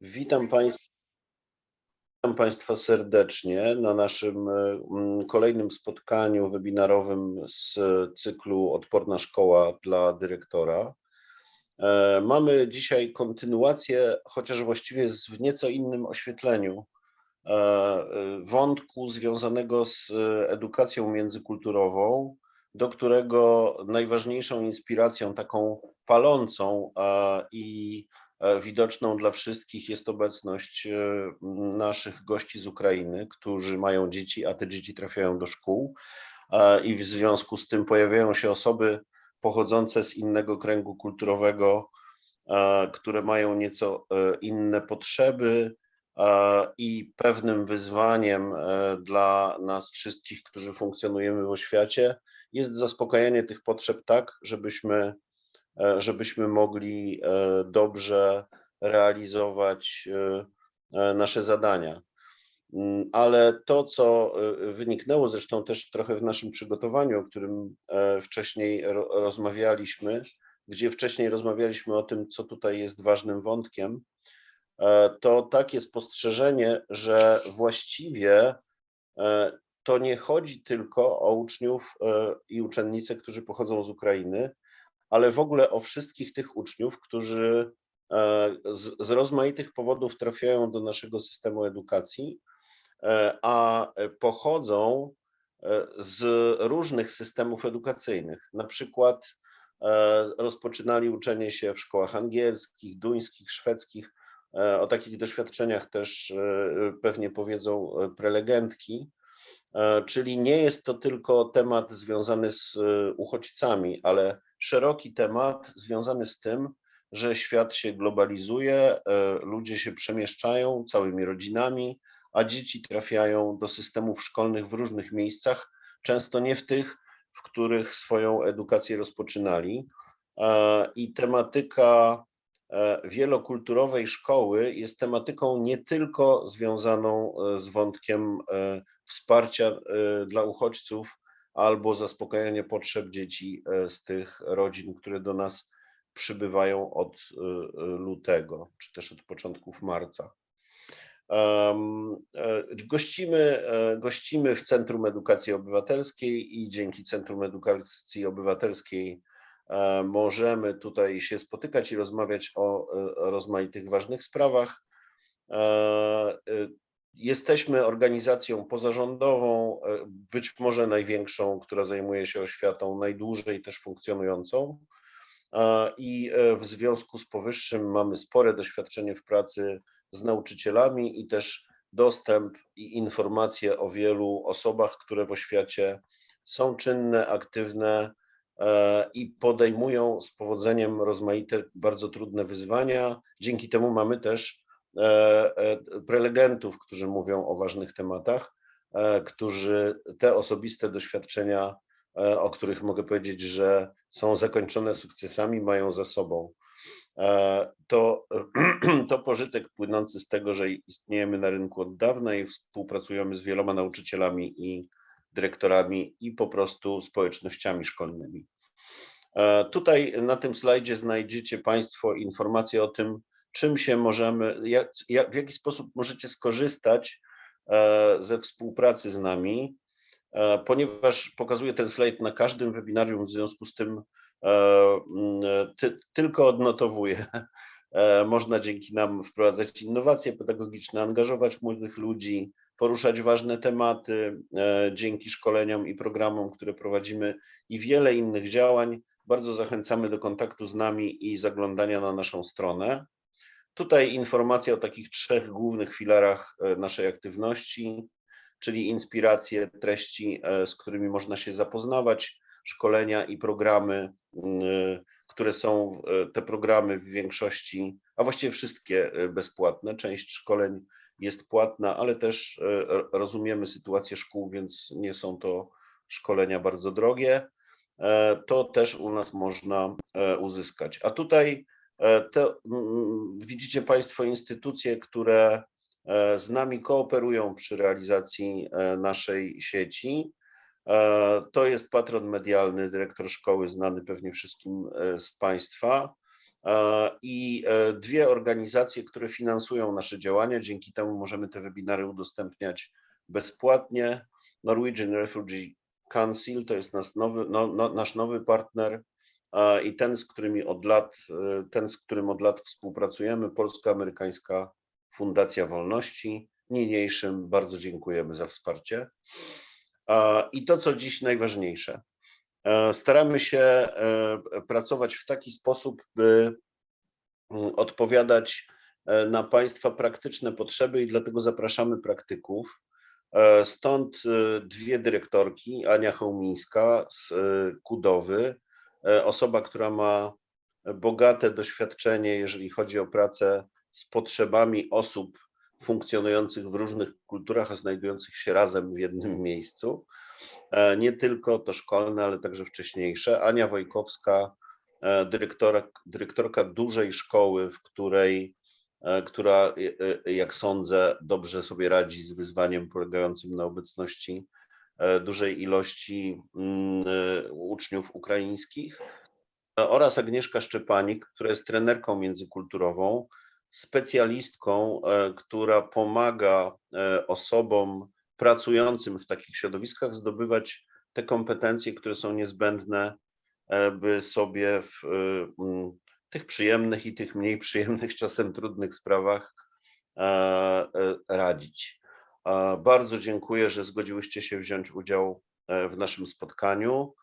Witam Państwa, witam Państwa serdecznie na naszym mm, kolejnym spotkaniu webinarowym z cyklu Odporna Szkoła dla Dyrektora. E, mamy dzisiaj kontynuację, chociaż właściwie w nieco innym oświetleniu e, wątku związanego z edukacją międzykulturową, do którego najważniejszą inspiracją taką palącą i E, widoczną dla wszystkich jest obecność e, naszych gości z Ukrainy, którzy mają dzieci, a te dzieci trafiają do szkół i w związku z tym pojawiają się osoby pochodzące z innego kręgu kulturowego, które mają nieco e, inne potrzeby i pewnym wyzwaniem dla nas wszystkich, którzy funkcjonujemy w oświacie, jest zaspokajanie tych potrzeb tak, żebyśmy E, żebyśmy mogli e, dobrze realizować e, nasze zadania. Mm, ale to, co wyniknęło zresztą też trochę w naszym przygotowaniu, o którym wcześniej rozmawialiśmy, gdzie wcześniej rozmawialiśmy o tym, co tutaj jest ważnym wątkiem, to takie spostrzeżenie, że właściwie to nie chodzi tylko o uczniów i uczennice, którzy pochodzą z Ukrainy, ale w ogóle o wszystkich tych uczniów, którzy e, z, z rozmaitych powodów trafiają do naszego systemu edukacji, e, a pochodzą e, z różnych systemów edukacyjnych. Na przykład rozpoczynali uczenie się w szkołach angielskich, duńskich, szwedzkich. O takich doświadczeniach też pewnie powiedzą prelegentki. Czyli nie jest to tylko temat związany z uchodźcami, ale szeroki temat związany z tym, że świat się globalizuje, e, ludzie się przemieszczają całymi rodzinami, a dzieci trafiają do systemów szkolnych w różnych miejscach, często nie w tych, w których swoją edukację rozpoczynali. E, I tematyka e, wielokulturowej szkoły jest tematyką nie tylko związaną z wątkiem wsparcia dla uchodźców, albo zaspokajanie potrzeb dzieci e, z tych rodzin, które do nas przybywają od e, lutego, czy też od początków marca. E, gościmy, gościmy w Centrum Edukacji Obywatelskiej i dzięki Centrum Edukacji Obywatelskiej możemy tutaj się spotykać i rozmawiać o rozmaitych ważnych sprawach. Jesteśmy organizacją pozarządową, e, być może największą, która zajmuje się oświatą, najdłużej też funkcjonującą. I e, w związku z powyższym mamy spore doświadczenie w pracy z nauczycielami i też dostęp i informacje o wielu osobach, które w oświacie są czynne, aktywne e, i podejmują z powodzeniem rozmaite, bardzo trudne wyzwania. Dzięki temu mamy też prelegentów, którzy mówią o ważnych tematach, e, którzy te osobiste doświadczenia, o których mogę powiedzieć, że są zakończone sukcesami, mają za sobą. To, to pożytek płynący z tego, że istniejemy na rynku od dawna i współpracujemy z wieloma nauczycielami i dyrektorami i po prostu społecznościami szkolnymi. Tutaj na tym slajdzie znajdziecie Państwo informacje o tym, czym się możemy, jak, jak, w jaki sposób możecie skorzystać e, ze współpracy z nami, e, ponieważ pokazuję ten slajd na każdym webinarium, w związku z tym e, ty, tylko odnotowuję. Można dzięki nam wprowadzać innowacje pedagogiczne, angażować młodych ludzi, poruszać ważne tematy dzięki szkoleniom i programom, które prowadzimy i wiele innych działań. Bardzo zachęcamy do kontaktu z nami i zaglądania na naszą stronę. Tutaj informacja o takich trzech głównych filarach e, naszej aktywności, czyli inspiracje, treści, e, z którymi można się zapoznawać, szkolenia i programy, które są e, te programy w większości, a właściwie wszystkie bezpłatne. Część szkoleń jest płatna, ale też rozumiemy sytuację szkół, więc nie są to szkolenia bardzo drogie. To też u nas można uzyskać. A tutaj E, to widzicie Państwo instytucje, które e, z nami kooperują przy realizacji e, naszej sieci. To jest patron medialny, dyrektor szkoły znany pewnie wszystkim z Państwa. i dwie organizacje, które finansują nasze działania. Dzięki temu możemy te webinary udostępniać bezpłatnie. Norwegian Refugee Council to jest nasz nowy, no, no, nasz nowy partner i ten, z którymi od lat, ten, z którym od lat współpracujemy, Polsko-Amerykańska Fundacja Wolności. Niniejszym bardzo dziękujemy za wsparcie. I to, co dziś najważniejsze. Staramy się pracować w taki sposób, by mm, odpowiadać na Państwa praktyczne potrzeby i dlatego zapraszamy praktyków. Stąd dwie dyrektorki, Ania Hołmińska z Kudowy, osoba, która ma bogate doświadczenie, jeżeli chodzi o pracę z potrzebami osób funkcjonujących w różnych kulturach, a znajdujących się razem w jednym miejscu. E, nie tylko to szkolne, ale także wcześniejsze. Ania Wojkowska, e, dyrektorka, dyrektorka dużej szkoły, w której, e, która, jak sądzę, dobrze sobie radzi z wyzwaniem polegającym na obecności dużej ilości mm, uczniów ukraińskich oraz Agnieszka Szczepanik, która jest trenerką międzykulturową, specjalistką, e, która pomaga e, osobom pracującym w takich środowiskach zdobywać te kompetencje, które są niezbędne, e, by sobie w tych przyjemnych i tych mniej przyjemnych, czasem trudnych sprawach radzić. Bardzo dziękuję, że zgodziłyście się wziąć udział w naszym spotkaniu.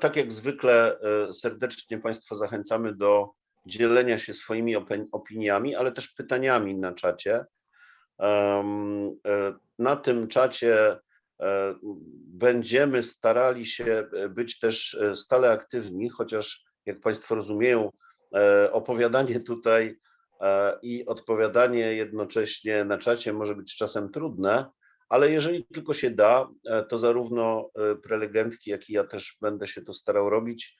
Tak jak zwykle serdecznie Państwa zachęcamy do dzielenia się swoimi opiniami, ale też pytaniami na czacie. E, na tym czacie e, będziemy starali się być też e, stale aktywni, chociaż jak Państwo rozumieją, opowiadanie tutaj i odpowiadanie jednocześnie na czacie może być czasem trudne, ale jeżeli tylko się da, to zarówno prelegentki, jak i ja też będę się to starał robić,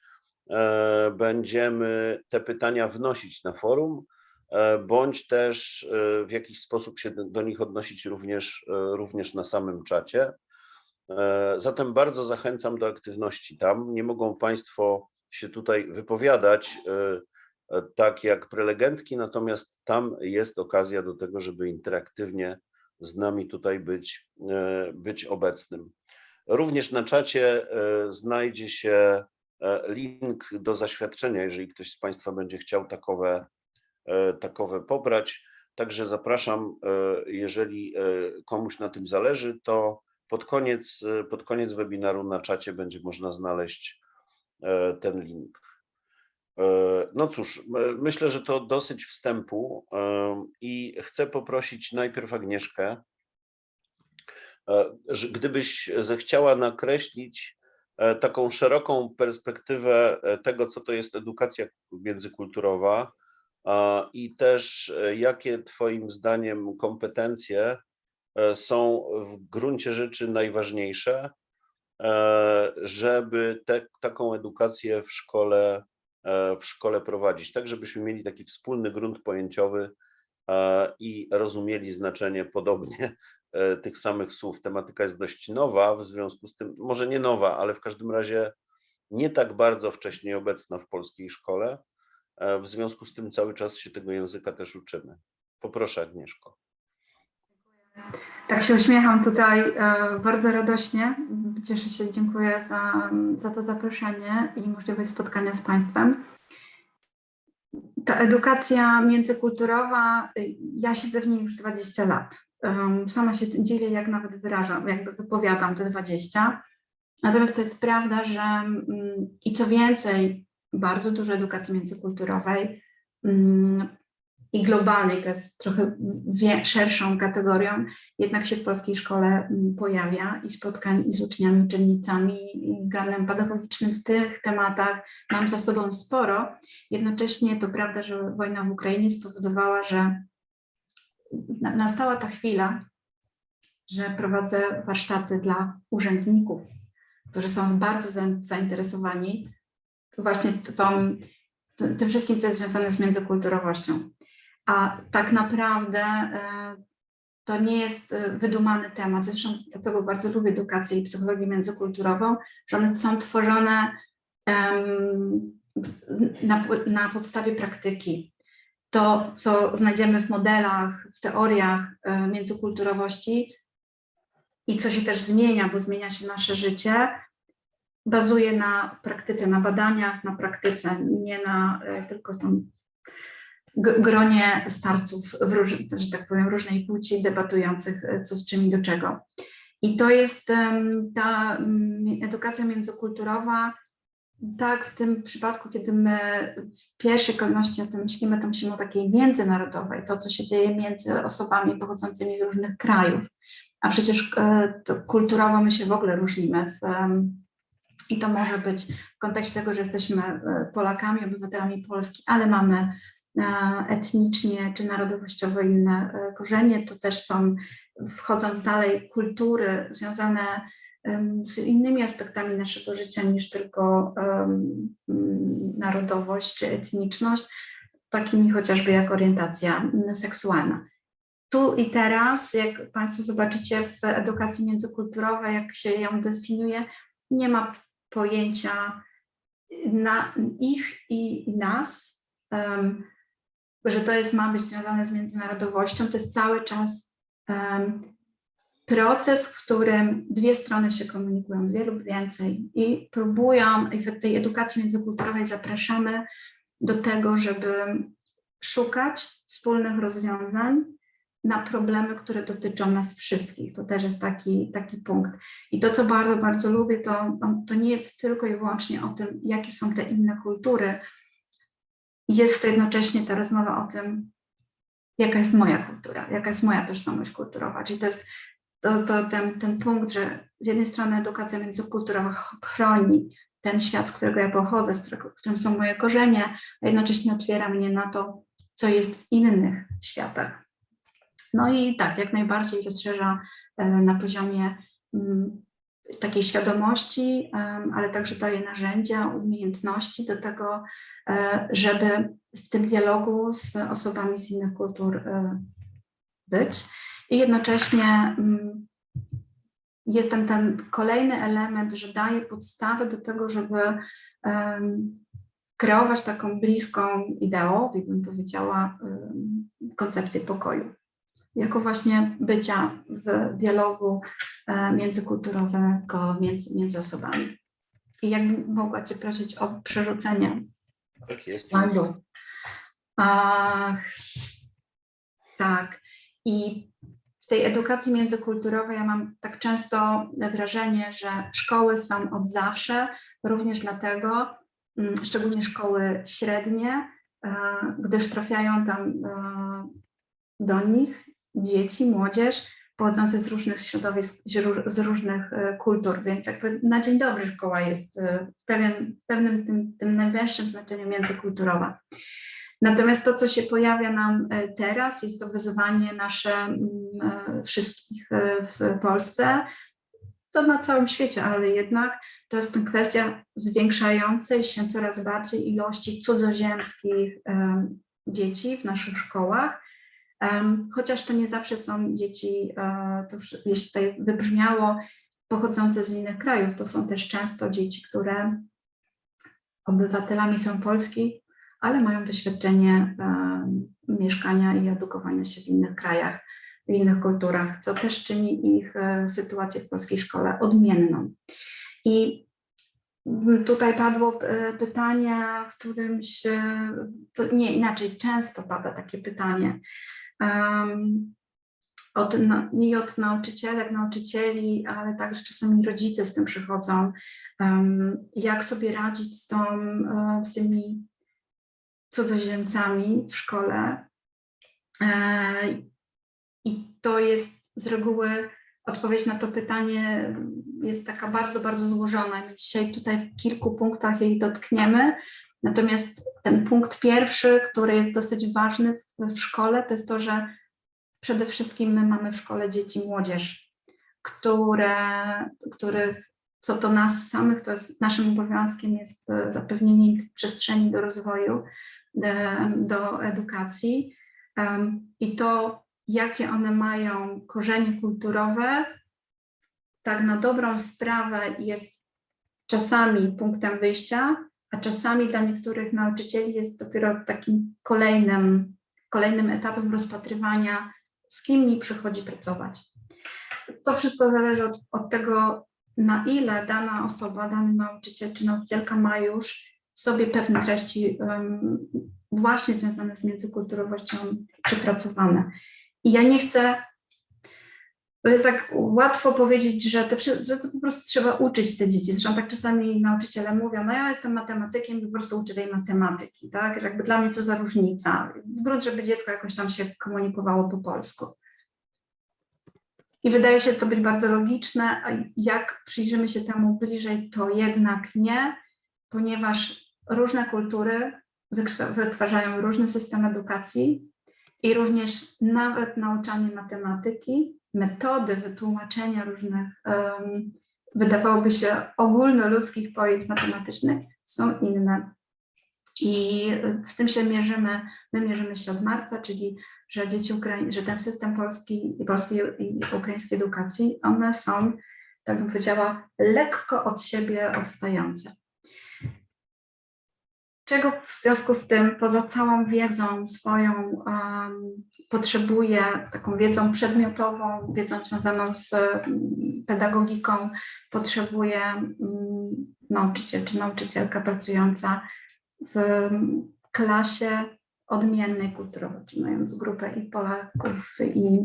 E, będziemy te pytania wnosić na forum, e, bądź też e, w jakiś sposób się do nich odnosić również, również na samym czacie. Zatem bardzo zachęcam do aktywności tam. Nie mogą Państwo się tutaj wypowiadać tak jak prelegentki, natomiast tam jest okazja do tego, żeby interaktywnie z nami tutaj być, być obecnym. Również na czacie znajdzie się E, link do zaświadczenia, jeżeli ktoś z Państwa będzie chciał takowe, e, takowe pobrać. Także zapraszam, e, jeżeli komuś na tym zależy, to pod koniec, pod koniec webinaru na czacie będzie można znaleźć ten link. No cóż, myślę, że to dosyć wstępu i chcę poprosić najpierw Agnieszkę, gdybyś zechciała nakreślić E, taką szeroką perspektywę e, tego, co to jest edukacja międzykulturowa i też e, jakie Twoim zdaniem kompetencje są w gruncie rzeczy najważniejsze, żeby te, taką edukację w szkole, w szkole prowadzić, tak żebyśmy mieli taki wspólny grunt pojęciowy i rozumieli znaczenie podobnie E, tych samych słów. Tematyka jest dość nowa, w związku z tym, może nie nowa, ale w każdym razie nie tak bardzo wcześniej obecna w polskiej szkole. E, w związku z tym cały czas się tego języka też uczymy. Poproszę Agnieszko. Tak się uśmiecham tutaj e, bardzo radośnie. Cieszę się, dziękuję za, za to zaproszenie i możliwość spotkania z Państwem. Ta edukacja międzykulturowa, ja siedzę w niej już 20 lat. Sama się dziwię, jak nawet wyrażam, jakby wypowiadam te 20. Natomiast to jest prawda, że mm, i co więcej, bardzo dużo edukacji międzykulturowej mm, i globalnej, to jest trochę szerszą kategorią, jednak się w polskiej szkole mm, pojawia i spotkań i z uczniami, uczennicami, granem pedagogicznym w tych tematach mam za sobą sporo. Jednocześnie to prawda, że wojna w Ukrainie spowodowała, że nastała ta chwila, że prowadzę warsztaty dla urzędników, którzy są bardzo zainteresowani właśnie tą, tym wszystkim, co jest związane z międzykulturowością. A tak naprawdę e, to nie jest e, wydumany temat. Zresztą dlatego bardzo lubię edukację i psychologię międzykulturową, że one są tworzone na, na podstawie praktyki. To, co znajdziemy w modelach, w teoriach e, międzykulturowości i co się też zmienia, bo zmienia się nasze życie, bazuje na praktyce, na badaniach, na praktyce, nie na tylko tam gronie starców, róż, że tak powiem, różnej płci debatujących, e, co z czym i do czego. I to jest ta mm, edukacja międzykulturowa, tak w tym przypadku, kiedy my w pierwszej kolejności o tym myślimy, to myślimy o takiej międzynarodowej, to co się dzieje między osobami pochodzącymi z różnych krajów, a przecież e, kulturowo my się w ogóle różnimy w, i to może być w kontekście tego, że jesteśmy e, Polakami, obywatelami Polski, ale mamy etnicznie czy narodowościowo inne e, korzenie, to też są, wchodząc dalej, kultury związane z innymi aspektami naszego życia niż tylko narodowość czy etniczność, takimi chociażby jak orientacja seksualna. Tu i teraz, jak Państwo zobaczycie w edukacji międzykulturowej, jak się ją definiuje, nie ma pojęcia na ich i, nas, że to jest, ma być związane z międzynarodowością. To jest cały czas em, proces, w którym dwie strony się komunikują, dwie lub więcej i próbują, i w tej edukacji międzykulturowej zapraszamy do tego, żeby szukać wspólnych rozwiązań na problemy, które dotyczą nas wszystkich. To też jest taki, taki punkt. I to, co bardzo, bardzo lubię, to, to nie jest tylko i wyłącznie o tym, jakie są te inne kultury. Jest to jednocześnie ta rozmowa o tym, jaka jest moja kultura, jaka jest moja tożsamość kulturowa. Czyli to jest to, to ten, ten punkt, że z jednej strony edukacja międzykulturowa ch- chroni ten świat, z którego ja pochodzę, z którego, w którym są moje korzenie, a jednocześnie otwiera mnie na to, co jest w innych światach. No i tak, jak najbardziej rozszerza e, na poziomie mm, takiej świadomości, ale także daje narzędzia, umiejętności do tego, żeby w tym dialogu z osobami z innych kultur e, być. I jednocześnie mm, jest ten, ten kolejny element, że daje podstawę do tego, żeby kreować taką bliską ideowi, bym powiedziała, koncepcję pokoju. Jako właśnie bycia w dialogu e, międzykulturowego między, między osobami. I jakbym mogła Cię prosić o przerzucenie Tak jest. slajdów. Ach, tak. I w tej edukacji międzykulturowej ja mam tak często wrażenie, że szkoły są od zawsze, również dlatego, mm, szczególnie szkoły średnie, e, gdyż trafiają tam e, do nich dzieci, młodzież pochodzące z różnych środowisk, z ró- z różnych e, kultur, więc jakby na dzień dobry szkoła jest e, w, pewien, w pewnym tym, tym najwęższym znaczeniu międzykulturowa. Natomiast to, co się pojawia nam e, teraz, jest to wyzwanie nasze mm, wszystkich w Polsce, to na całym świecie, ale jednak to jest kwestia zwiększającej się coraz bardziej ilości cudzoziemskich em, dzieci w naszych szkołach. Chociaż to nie zawsze są dzieci, e, to już gdzieś tutaj wybrzmiało, pochodzące z innych krajów. To są też często dzieci, które obywatelami są Polski, ale mają doświadczenie mieszkania i edukowania się w innych krajach, w innych kulturach, co też czyni ich e, sytuację w polskiej szkole odmienną. I tutaj padło e, pytanie, w którymś, nie inaczej, często pada takie pytanie, em, od, na- i od nauczycielek, nauczycieli, ale także czasami rodzice z tym przychodzą, em, jak sobie radzić z, tą, e, z tymi cudzoziemcami w szkole. E, I to jest z reguły odpowiedź na to pytanie jest taka bardzo, bardzo złożona. My dzisiaj tutaj w kilku punktach jej dotkniemy. Natomiast ten punkt pierwszy, który jest dosyć ważny w, w szkole, to jest to, że przede wszystkim my mamy w szkole dzieci, młodzież, które, których co do nas samych, to jest naszym obowiązkiem jest e, zapewnienie przestrzeni do rozwoju, e, do edukacji. I to, jakie one mają korzenie kulturowe, tak na dobrą sprawę jest czasami punktem wyjścia, a czasami dla niektórych nauczycieli jest dopiero takim kolejnym, kolejnym etapem rozpatrywania, z kim mi przychodzi pracować. To wszystko zależy od, od tego, na ile dana osoba, dany nauczyciel czy nauczycielka ma już w sobie pewne treści um, właśnie związane z międzykulturowością przepracowane. I ja nie chcę, to jest tak łatwo powiedzieć, że to, że to po prostu trzeba uczyć te dzieci. Zresztą tak czasami nauczyciele mówią, no ja jestem matematykiem po prostu uczę tej matematyki, tak? Jakby dla mnie co za różnica. Grunt, żeby dziecko jakoś tam się komunikowało po polsku. I wydaje się to być bardzo logiczne, a jak przyjrzymy się temu bliżej, to jednak nie, ponieważ różne kultury wytwarzają różny system edukacji i również nawet nauczanie matematyki, metody wytłumaczenia różnych, um, wydawałoby się ogólnoludzkich pojęć matematycznych są inne. I z tym się mierzymy, my mierzymy się od marca, czyli że dzieci Ukrai że ten system polski, polskiej i ukraińskiej edukacji, one są, tak bym powiedziała, lekko od siebie odstające. Czego w związku z tym, poza całą wiedzą swoją, um, potrzebuję, taką wiedzą przedmiotową, wiedzą związaną z um, pedagogiką, potrzebuje um, nauczyciel czy nauczycielka pracująca w klasie odmiennej kulturowo, czyli mając grupę i Polaków, i,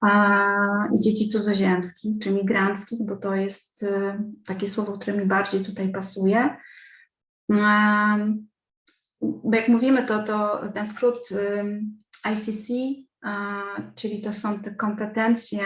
a, i dzieci cudzoziemskich, czy migranckich, bo to jest y, takie słowo, które mi bardziej tutaj pasuje. Bo jak mówimy, to, to ten skrót ICC, czyli to są te kompetencje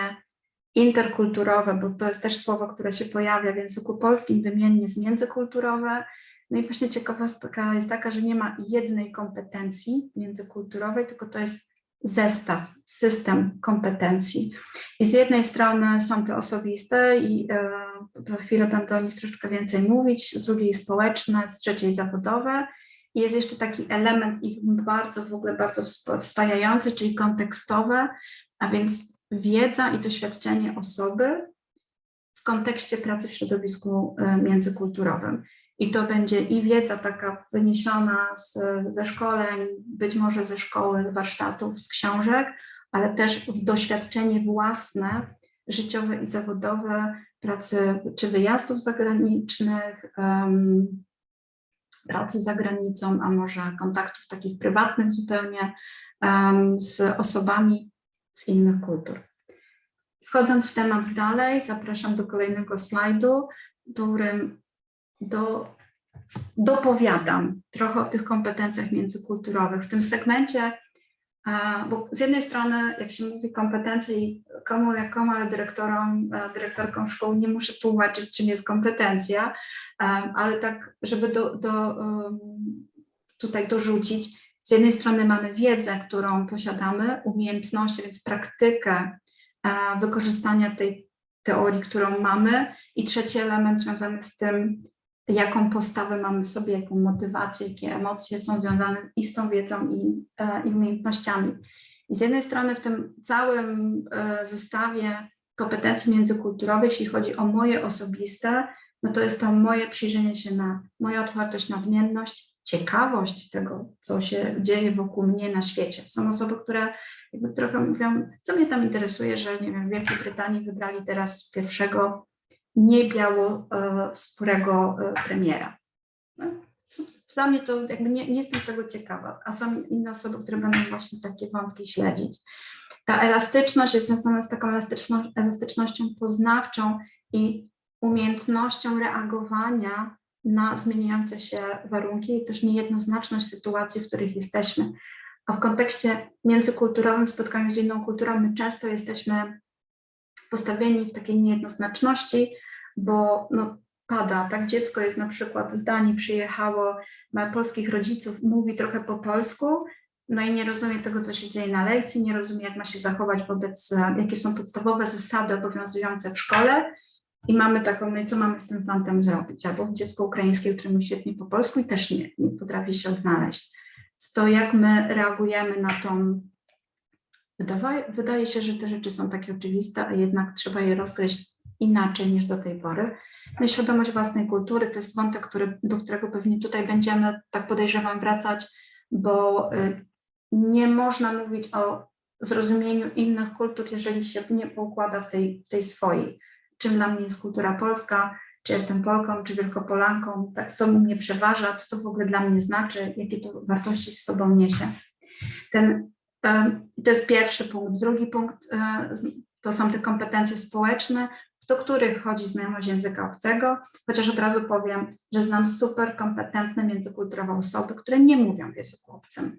interkulturowe, bo to jest też słowo, które się pojawia w języku polskim wymiennie z międzykulturowe. No i właśnie ciekawostka jest taka, że nie ma jednej kompetencji międzykulturowej, tylko to jest zestaw, system kompetencji. I z jednej strony są te osobiste i e, za chwilę będę o nich troszeczkę więcej mówić, z drugiej społeczne, z trzeciej zawodowe. I jest jeszcze taki element ich bardzo w ogóle bardzo wspajający, czyli kontekstowe, a więc wiedza i doświadczenie osoby w kontekście pracy w środowisku e, międzykulturowym. I to będzie i wiedza taka wyniesiona z, ze szkoleń, być może ze szkoły, warsztatów, z książek, ale też w doświadczenie własne, życiowe i zawodowe, pracy czy wyjazdów zagranicznych, um, pracy za granicą, a może kontaktów takich prywatnych zupełnie um, z osobami z innych kultur. Wchodząc w temat dalej, zapraszam do kolejnego slajdu, którym do, dopowiadam trochę o tych kompetencjach międzykulturowych. W tym segmencie, bo z jednej strony, jak się mówi kompetencje i komu jak komu, ale dyrektorom, dyrektorkom szkół nie muszę tłumaczyć, czym jest kompetencja, ale tak, żeby do, do, tutaj dorzucić, z jednej strony mamy wiedzę, którą posiadamy, umiejętności, więc praktykę wykorzystania tej teorii, którą mamy i trzeci element związany z tym, jaką postawę mamy sobie, jaką motywację, jakie emocje są związane i z tą wiedzą i, e, i umiejętnościami. I z jednej strony w tym całym e, zestawie kompetencji międzykulturowych, jeśli chodzi o moje osobiste, no to jest to moje przyjrzenie się na moja otwartość, nadmienność, ciekawość tego, co się dzieje wokół mnie na świecie. Są osoby, które jakby trochę mówią, co mnie tam interesuje, że nie wiem, w Wielkiej Brytanii wybrali teraz pierwszego niebiałoskórego e, premiera. No, dla mnie to jakby nie, nie jestem tego ciekawa, a są inne osoby, które będą właśnie takie wątki śledzić. Ta elastyczność jest związana z taką elastyczno, elastycznością poznawczą i umiejętnością reagowania na zmieniające się warunki i też niejednoznaczność sytuacji, w których jesteśmy. A w kontekście międzykulturowym, spotkaniu z inną kulturą, my często jesteśmy postawieni w takiej niejednoznaczności, bo no, pada, tak, dziecko jest na przykład z Danii, przyjechało, ma polskich rodziców, mówi trochę po polsku, no i nie rozumie tego, co się dzieje na lekcji, nie rozumie, jak ma się zachować wobec, jakie są podstawowe zasady obowiązujące w szkole. I mamy taką, no i co mamy z tym fantem zrobić, albo dziecko ukraińskie, które mówi świetnie po polsku i też nie, nie potrafi się odnaleźć. To jak my reagujemy na tą Wydaje, się, że te rzeczy są takie oczywiste, a jednak trzeba je rozgryźć inaczej niż do tej pory. No świadomość własnej kultury to jest wątek, który, do którego pewnie tutaj będziemy, tak podejrzewam, wracać, bo y, nie można mówić o zrozumieniu innych kultur, jeżeli się nie poukłada w tej, tej swojej. Czym dla mnie jest kultura polska, czy jestem Polką, czy Wielkopolanką, tak, co mnie przeważa, co to w ogóle dla mnie znaczy, jakie to wartości z sobą niesie. Ten, to jest pierwszy punkt. Drugi punkt e, to są te kompetencje społeczne, do których chodzi znajomość języka obcego, chociaż od razu powiem, że znam super kompetentne międzykulturowe osoby, które nie mówią w języku obcym.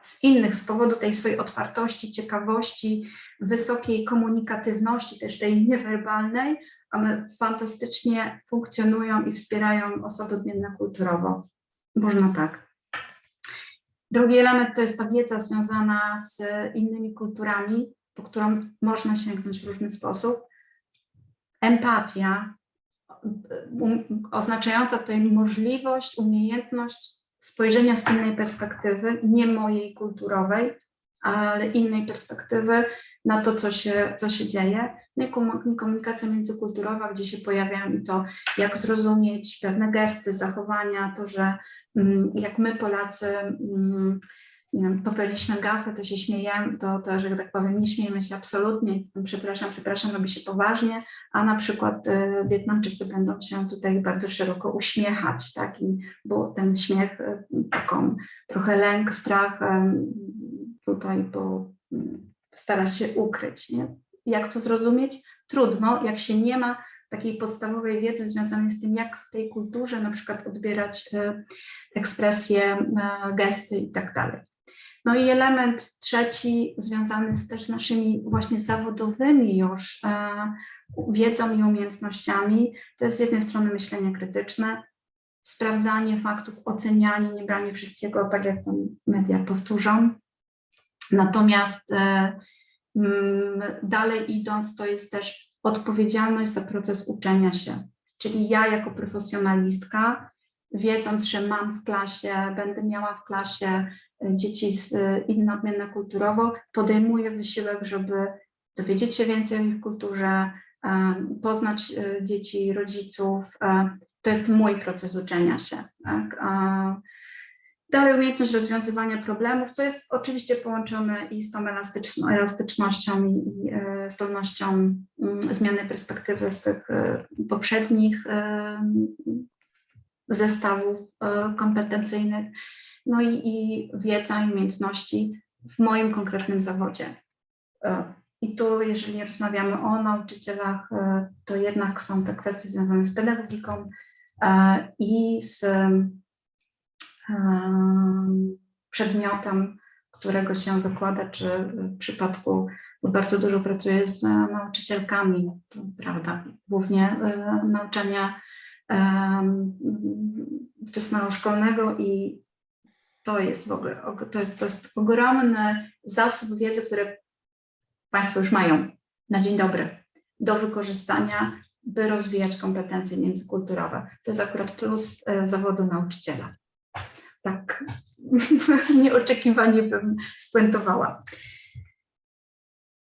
Z innych, z powodu tej swojej otwartości, ciekawości, wysokiej komunikatywności, też tej niewerbalnej, one fantastycznie funkcjonują i wspierają osoby odmienne kulturowo. Można tak. Drugi element to jest ta wiedza związana z innymi kulturami, po którą można sięgnąć w różny sposób. Empatia, um, oznaczająca tutaj możliwość, umiejętność spojrzenia z innej perspektywy, nie mojej kulturowej, ale innej perspektywy na to, co się, co się dzieje. No i komu- komunikacja międzykulturowa, gdzie się pojawiają i to, jak zrozumieć pewne gesty, zachowania, to, że mm, jak my Polacy mm, nie wiem, popełniliśmy gafę, to się śmiejemy, to, to, że tak powiem, nie śmiejemy się absolutnie, przepraszam, przepraszam, robi się poważnie, a na przykład y, Wietnamczycy będą się tutaj bardzo szeroko uśmiechać, tak, i, ten śmiech, y, taką trochę lęk, strach tutaj mm, stara się ukryć, nie? Jak to zrozumieć? Trudno, jak się nie ma takiej podstawowej wiedzy związanej z tym, jak w tej kulturze na przykład odbierać y, ekspresje, y, gesty i tak dalej. No i element trzeci związany z też naszymi właśnie zawodowymi już e, wiedzą i umiejętnościami, to jest z jednej strony myślenie krytyczne, sprawdzanie faktów, ocenianie, nie branie wszystkiego tak, jak tam media powtórzą. Natomiast e, mm, dalej idąc, to jest też odpowiedzialność za proces uczenia się. Czyli ja jako profesjonalistka, wiedząc, że mam w klasie, będę miała w klasie e, dzieci z e, inne odmienne kulturowo, podejmuję wysiłek, żeby dowiedzieć się więcej o ich kulturze, poznać dzieci, rodziców. To jest mój proces uczenia się. Tak? Dalej umiejętność rozwiązywania problemów, co jest oczywiście połączone i z tą elastyczno, elastycznością i, e, zdolnością mm, zmiany perspektywy z tych e, poprzednich e, zestawów kompetencyjnych, no i, i wiedza i umiejętności w moim konkretnym zawodzie. I tu, jeżeli rozmawiamy o nauczycielach, to jednak są te kwestie związane z pedagogiką i z przedmiotem, którego się wykłada, czy w przypadku, bo bardzo dużo pracuję z nauczycielkami, to prawda, głównie e, nauczania wczesnoszkolnego i to jest w ogóle, og- to jest, to jest ogromny zasób wiedzy, który Państwo już mają na dzień dobry do wykorzystania, by rozwijać kompetencje międzykulturowe. To jest akurat plus e, zawodu nauczyciela. Tak nieoczekiwanie bym spuentowała.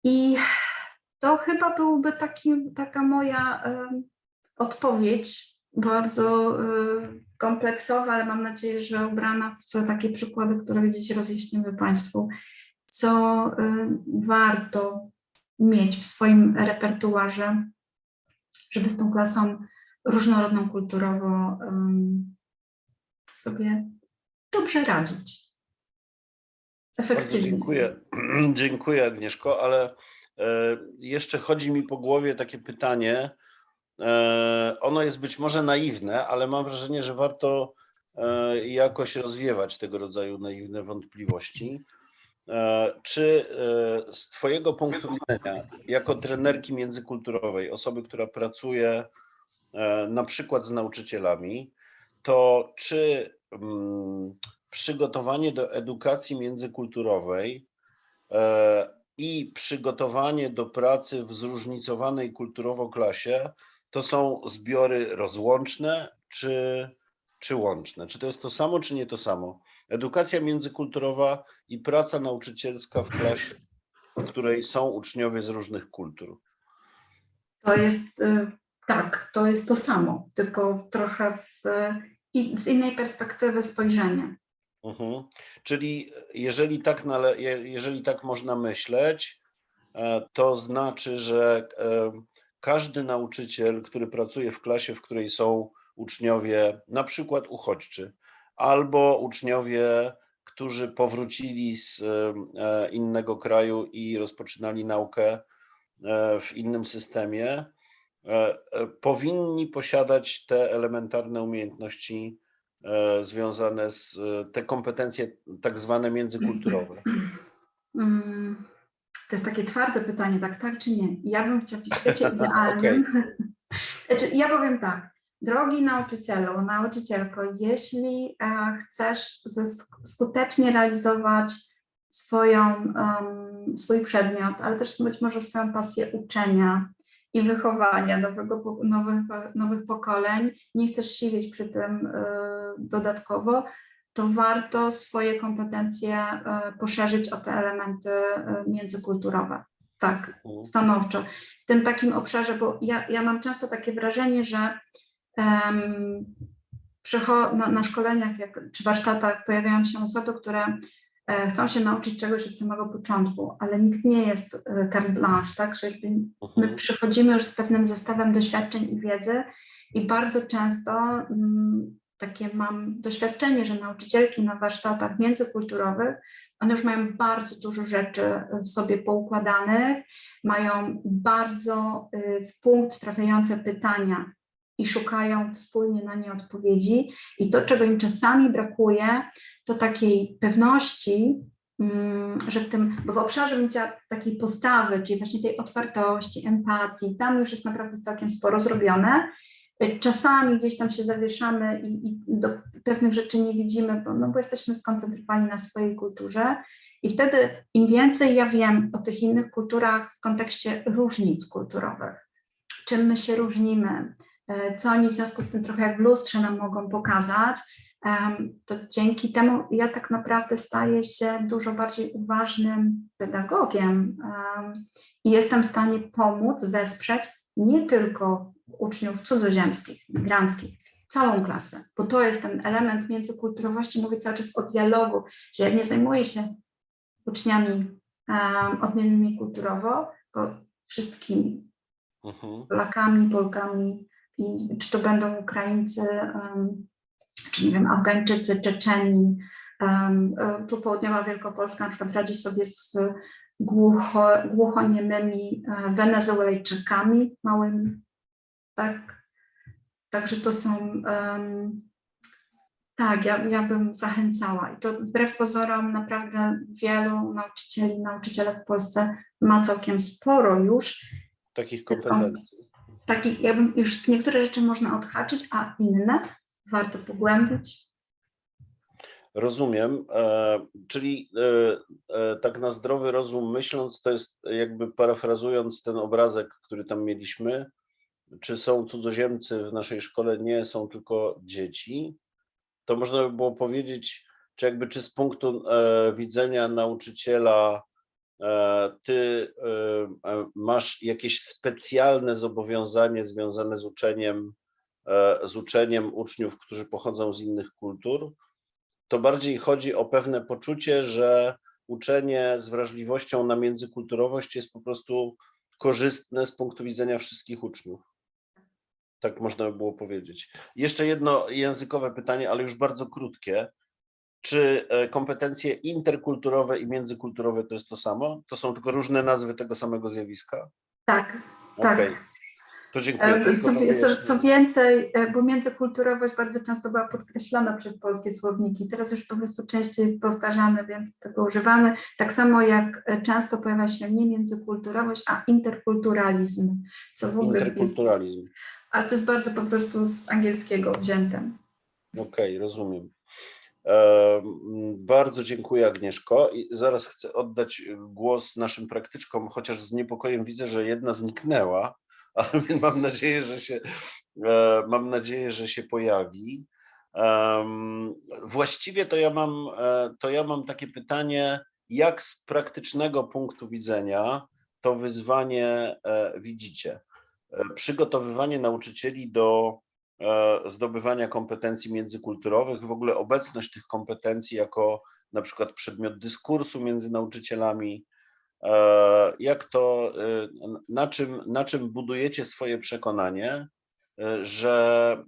I to chyba byłby taki, taka moja em, odpowiedź, bardzo y, kompleksowa, ale mam nadzieję, że ubrana w takie przykłady, które gdzieś rozjaśnimy Państwu, co y, warto mieć w swoim repertuarze, żeby z tą klasą różnorodną kulturowo sobie dobrze radzić. Bardzo Efektywnie. dziękuję. Dziękuję Agnieszko, ale e, jeszcze chodzi mi po głowie takie pytanie. E, Ono jest być może naiwne, ale mam wrażenie, że warto e, jakoś rozwiewać tego rodzaju naiwne wątpliwości. Czy z Twojego punktu widzenia, jako trenerki międzykulturowej, osoby, która pracuje na przykład z nauczycielami, to czy przygotowanie do edukacji międzykulturowej e, i przygotowanie do pracy w zróżnicowanej kulturowo klasie to są zbiory rozłączne czy, czy łączne? Czy to jest to samo, czy nie to samo? Edukacja międzykulturowa i praca nauczycielska w klasie, w której są uczniowie z różnych kultur. To jest, y, tak, to jest to samo, tylko trochę w, i z innej perspektywy spojrzenia. Mhm. Czyli jeżeli tak, jeżeli tak można myśleć, e, to znaczy, że e, każdy nauczyciel, który pracuje w klasie, w której są uczniowie na przykład uchodźczy, albo uczniowie, którzy powrócili z e, innego kraju i rozpoczynali naukę w innym systemie, powinni posiadać te elementarne umiejętności e, związane z e, te kompetencje tak zwane międzykulturowe. Mm, To jest takie twarde pytanie, tak, tak czy nie? Ja bym chciała w świecie idealnym. Znaczy, ja powiem tak, drogi nauczycielu, nauczycielko, jeśli e, chcesz skutecznie realizować swoją, em, swój przedmiot, ale też być może swoją pasję uczenia i wychowania nowego, nowych, nowych pokoleń, nie chcesz siedzieć przy tym e, dodatkowo, to warto swoje kompetencje e, poszerzyć o te elementy e, międzykulturowe. Tak, Mhm. stanowczo. W tym takim obszarze, bo ja, ja mam często takie wrażenie, że na, na szkoleniach jak, czy warsztatach pojawiają się osoby, które chcą się nauczyć czegoś od samego początku, ale nikt nie jest e, carte blanche, tak? Że my Mhm. przychodzimy już z pewnym zestawem doświadczeń i wiedzy i bardzo często mm, takie mam doświadczenie, że nauczycielki na warsztatach międzykulturowych, one już mają bardzo dużo rzeczy w sobie poukładanych, mają bardzo y, w punkt trafiające pytania i szukają wspólnie na nie odpowiedzi. I to, czego im czasami brakuje, to takiej pewności, mm, że w tym, bo w obszarze bym chciała takiej postawy, czyli właśnie tej otwartości, empatii, tam już jest naprawdę całkiem sporo zrobione. Czasami gdzieś tam się zawieszamy i, i do pewnych rzeczy nie widzimy, bo, no bo jesteśmy skoncentrowani na swojej kulturze. I wtedy im więcej ja wiem o tych innych kulturach w kontekście różnic kulturowych, czym my się różnimy, e, co oni w związku z tym trochę jak w lustrze nam mogą pokazać, to dzięki temu ja tak naprawdę staję się dużo bardziej uważnym pedagogiem em, i jestem w stanie pomóc, wesprzeć nie tylko uczniów cudzoziemskich, migranckich, całą klasę, bo to jest ten element międzykulturowości, mówię cały czas o dialogu, że ja nie zajmuję się uczniami um, odmiennymi kulturowo, tylko wszystkimi Mhm. Polakami, Polkami, i czy to będą Ukraińcy, czy nie wiem, Afgańczycy, Czeczeni. e, Tu południowa Wielkopolska na przykład radzi sobie z głucho, głuchoniemymi e, Wenezuelczykami małymi. Tak. Także to są. tak, ja, ja bym zachęcała. I to wbrew pozorom naprawdę wielu nauczycieli, nauczyciele w Polsce ma całkiem sporo już Takich kompetencji. taki, jakby już niektóre rzeczy można odhaczyć, a inne warto pogłębić. Rozumiem. E, czyli e, e, tak na zdrowy rozum myśląc, to jest jakby parafrazując ten obrazek, który tam mieliśmy, czy są cudzoziemcy w naszej szkole, nie są tylko dzieci, to można by było powiedzieć, czy jakby czy z punktu widzenia nauczyciela ty masz jakieś specjalne zobowiązanie związane z uczeniem, z uczeniem uczniów, którzy pochodzą z innych kultur, to bardziej chodzi o pewne poczucie, że uczenie z wrażliwością na międzykulturowość jest po prostu korzystne z punktu widzenia wszystkich uczniów. Tak można by było powiedzieć. Jeszcze jedno językowe pytanie, ale już bardzo krótkie. Czy e, kompetencje interkulturowe i międzykulturowe to jest to samo? To są tylko różne nazwy tego samego zjawiska? Tak, tak. To dziękuję. E, Co, co, co więcej, e, bo międzykulturowość bardzo często była podkreślona przez polskie słowniki. Teraz już po prostu częściej jest powtarzane, więc tego używamy. Tak samo jak e, często pojawia się nie międzykulturowość, a interkulturalizm, co w ogóle jest, Interkulturalizm. ale to jest bardzo po prostu z angielskiego wzięte. Okej, rozumiem. Em, Bardzo dziękuję Agnieszko i zaraz chcę oddać głos naszym praktyczkom, chociaż z niepokojem widzę, że jedna zniknęła, ale mam nadzieję, że się, e, mam nadzieję, że się pojawi. Właściwie to ja mam, e, to ja mam takie pytanie, jak z praktycznego punktu widzenia to wyzwanie e, widzicie? przygotowywanie nauczycieli do zdobywania kompetencji międzykulturowych, w ogóle obecność tych kompetencji jako na przykład przedmiot dyskursu między nauczycielami. E, Jak to, e, na czym, na czym budujecie swoje przekonanie, e, że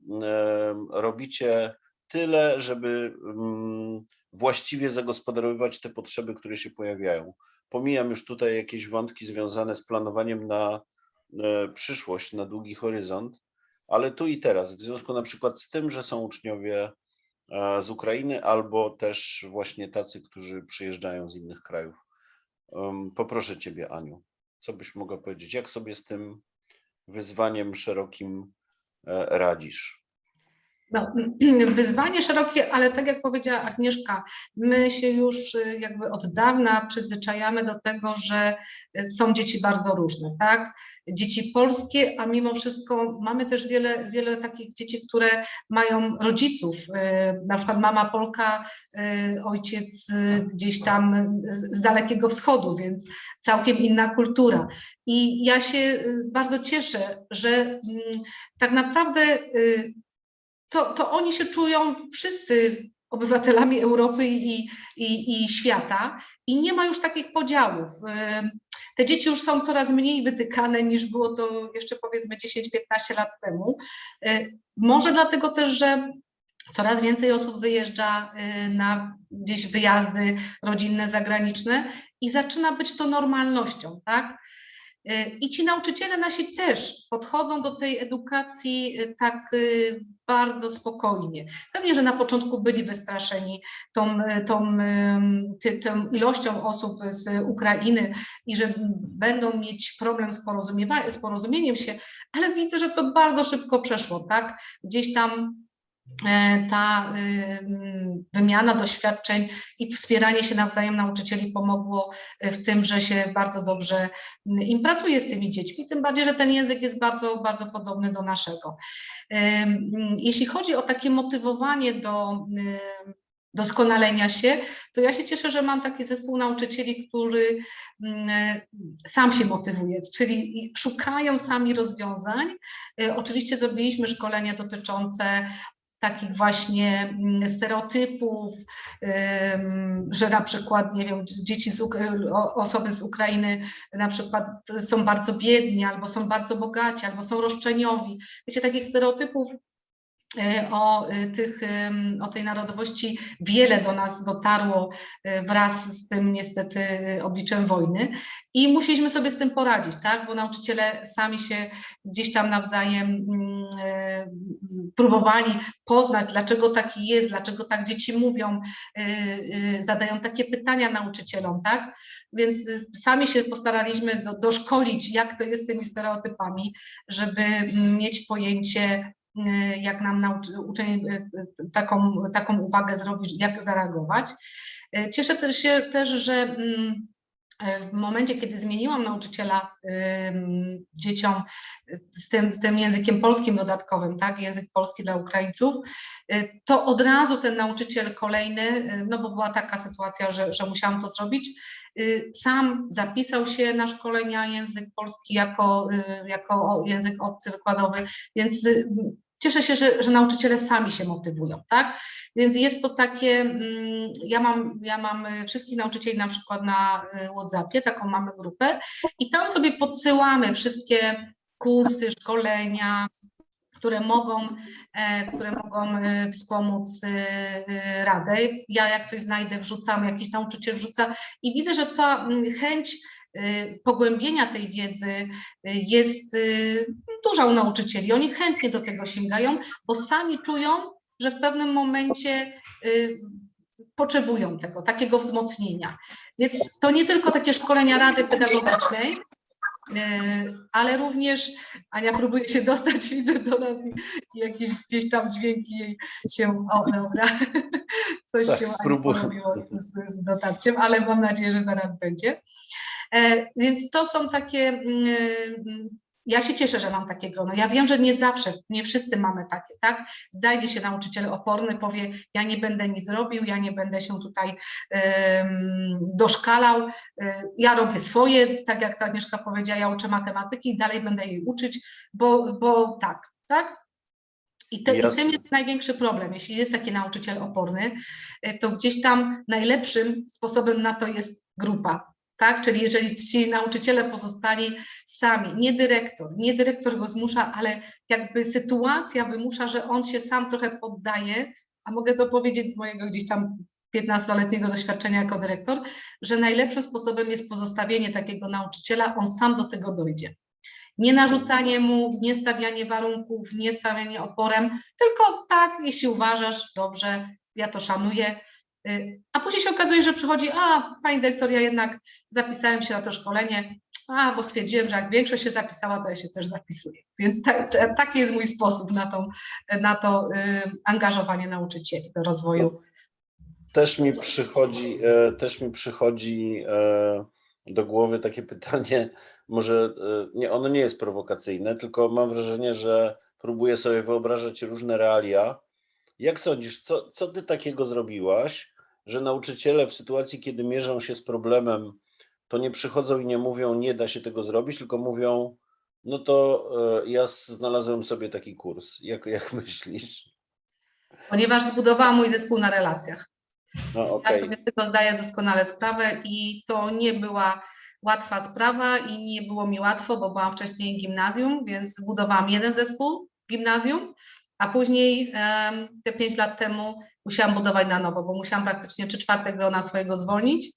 robicie tyle, żeby mm, właściwie zagospodarowywać te potrzeby, które się pojawiają. Pomijam już tutaj jakieś wątki związane z planowaniem na przyszłość, na długi horyzont, ale tu i teraz, w związku na przykład z tym, że są uczniowie z Ukrainy albo też właśnie tacy, którzy przyjeżdżają z innych krajów. Poproszę Ciebie, Aniu, co byś mogła powiedzieć, jak sobie z tym wyzwaniem szerokim e, radzisz? No, wyzwanie szerokie, ale tak jak powiedziała Agnieszka, my się już y, jakby od dawna przyzwyczajamy do tego, że y, są dzieci bardzo różne, tak? Dzieci polskie, a mimo wszystko mamy też wiele, wiele takich dzieci, które mają rodziców, y, na przykład mama Polka, ojciec gdzieś tam z z dalekiego wschodu, więc całkiem inna kultura. I ja się bardzo cieszę, że mm, tak naprawdę to, to oni się czują wszyscy obywatelami Europy i, i, i świata i nie ma już takich podziałów. Ym, Te dzieci już są coraz mniej wytykane niż było to jeszcze powiedzmy 10-15 lat temu. Y, Może dlatego też, że coraz więcej osób wyjeżdża y, na gdzieś wyjazdy rodzinne, zagraniczne i zaczyna być to normalnością, tak? Y, I ci nauczyciele nasi też podchodzą do tej edukacji y, tak y, bardzo spokojnie. Pewnie, że na początku byli wystraszeni tą, tą, ty, tą ilością osób z Ukrainy i że będą mieć problem z, porozumiewa- z porozumieniem się, ale widzę, że to bardzo szybko przeszło, tak? Gdzieś tam ta ym, wymiana doświadczeń i wspieranie się nawzajem nauczycieli pomogło e, w tym, że się bardzo dobrze m, im pracuje z tymi dziećmi, tym bardziej, że ten język jest bardzo, bardzo podobny do naszego. Ym, Jeśli chodzi o takie motywowanie do doskonalenia się, to ja się cieszę, że mam taki zespół nauczycieli, który sam się motywuje, czyli szukają sami rozwiązań. E, Oczywiście zrobiliśmy szkolenia dotyczące takich właśnie mm, stereotypów, że na przykład, nie wiem, dzieci z, osoby z Ukrainy na przykład są bardzo biedni, albo są bardzo bogaci, albo są roszczeniowi. Wiecie, takich stereotypów o e, tych, o tej narodowości wiele do nas dotarło e, wraz z tym niestety obliczem wojny. I musieliśmy sobie z tym poradzić, tak, bo nauczyciele sami się gdzieś tam nawzajem mm, próbowali poznać, dlaczego taki jest, dlaczego tak dzieci mówią, zadają takie pytania nauczycielom, tak, więc y, sami się postaraliśmy do, doszkolić, jak to jest z tymi stereotypami, żeby mm, mieć pojęcie, y, jak nam nauczy, uczeń y, y, taką, taką uwagę zrobić, jak zareagować. Y, Cieszę też się też, że mm, w momencie, kiedy zmieniłam nauczyciela dzieciom z tym, z tym językiem polskim dodatkowym, tak, język polski dla Ukraińców, y, to od razu ten nauczyciel kolejny, y, no bo była taka sytuacja, że, że musiałam to zrobić, sam zapisał się na szkolenia język polski jako, jako język obcy wykładowy, więc cieszę się, że, że nauczyciele sami się motywują, tak? Więc jest to takie, mm, ja mam, ja mam y, wszystkich nauczycieli na przykład na y, WhatsAppie, taką mamy grupę i tam sobie podsyłamy wszystkie kursy, szkolenia, które mogą, e, które mogą e, wspomóc Radę. Ja jak coś znajdę, wrzucam, jakiś nauczyciel wrzuca i widzę, że ta mm, chęć pogłębienia tej wiedzy e, jest e, duża u nauczycieli. Oni chętnie do tego sięgają, bo sami czują, że w pewnym momencie y, potrzebują tego, takiego wzmocnienia. Więc to nie tylko takie szkolenia Rady Pedagogicznej, y, ale również Ania próbuje się dostać, widzę do nas i, jakieś gdzieś tam dźwięki jej się, o dobra, coś Tak, się spróbuję. porobiło z, z, z dotarciem, ale mam nadzieję, że zaraz będzie. E, Więc to są takie mm, ja się cieszę, że mam takie grono. Ja wiem, że nie zawsze, nie wszyscy mamy takie, tak? Znajdzie się nauczyciel oporny, powie, ja nie będę nic robił, ja nie będę się tutaj em, doszkalał, y, ja robię swoje, tak jak to Agnieszka powiedziała, ja uczę matematyki i dalej będę jej uczyć, bo, bo tak, tak? I, te, I z tym jest największy problem. Jeśli jest taki nauczyciel oporny, to gdzieś tam najlepszym sposobem na to jest grupa. Tak? Czyli jeżeli ci nauczyciele pozostali sami, nie dyrektor, nie dyrektor go zmusza, ale jakby sytuacja wymusza, że on się sam trochę poddaje, a mogę to powiedzieć z mojego gdzieś tam 15-letniego doświadczenia jako dyrektor, że najlepszym sposobem jest pozostawienie takiego nauczyciela, on sam do tego dojdzie. Nie narzucanie mu, nie stawianie warunków, nie stawianie oporem, tylko tak, jeśli uważasz, dobrze, ja to szanuję. Y, A później się okazuje, że przychodzi, a pani dyrektor, ja jednak zapisałem się na to szkolenie, a bo stwierdziłem, że jak większość się zapisała, to ja się też zapisuję. Więc ta, ta, taki jest mój sposób na to, na to y, angażowanie nauczycieli do rozwoju. Też mi przychodzi, e, też mi przychodzi e, do głowy takie pytanie, może e, nie, ono nie jest prowokacyjne, tylko mam wrażenie, że próbuję sobie wyobrażać różne realia. Jak sądzisz, co, co ty takiego zrobiłaś, że nauczyciele w sytuacji, kiedy mierzą się z problemem, to nie przychodzą i nie mówią, nie da się tego zrobić, tylko mówią, no to e, ja znalazłem sobie taki kurs. Jak, jak myślisz? Ponieważ zbudowałam mój zespół na relacjach. No Ja okej. sobie tego zdaję doskonale sprawę i to nie była łatwa sprawa i nie było mi łatwo, bo byłam wcześniej gimnazjum, więc zbudowałam jeden zespół gimnazjum, a później te pięć lat temu musiałam budować na nowo, bo musiałam praktycznie trzy czwarte grona swojego zwolnić,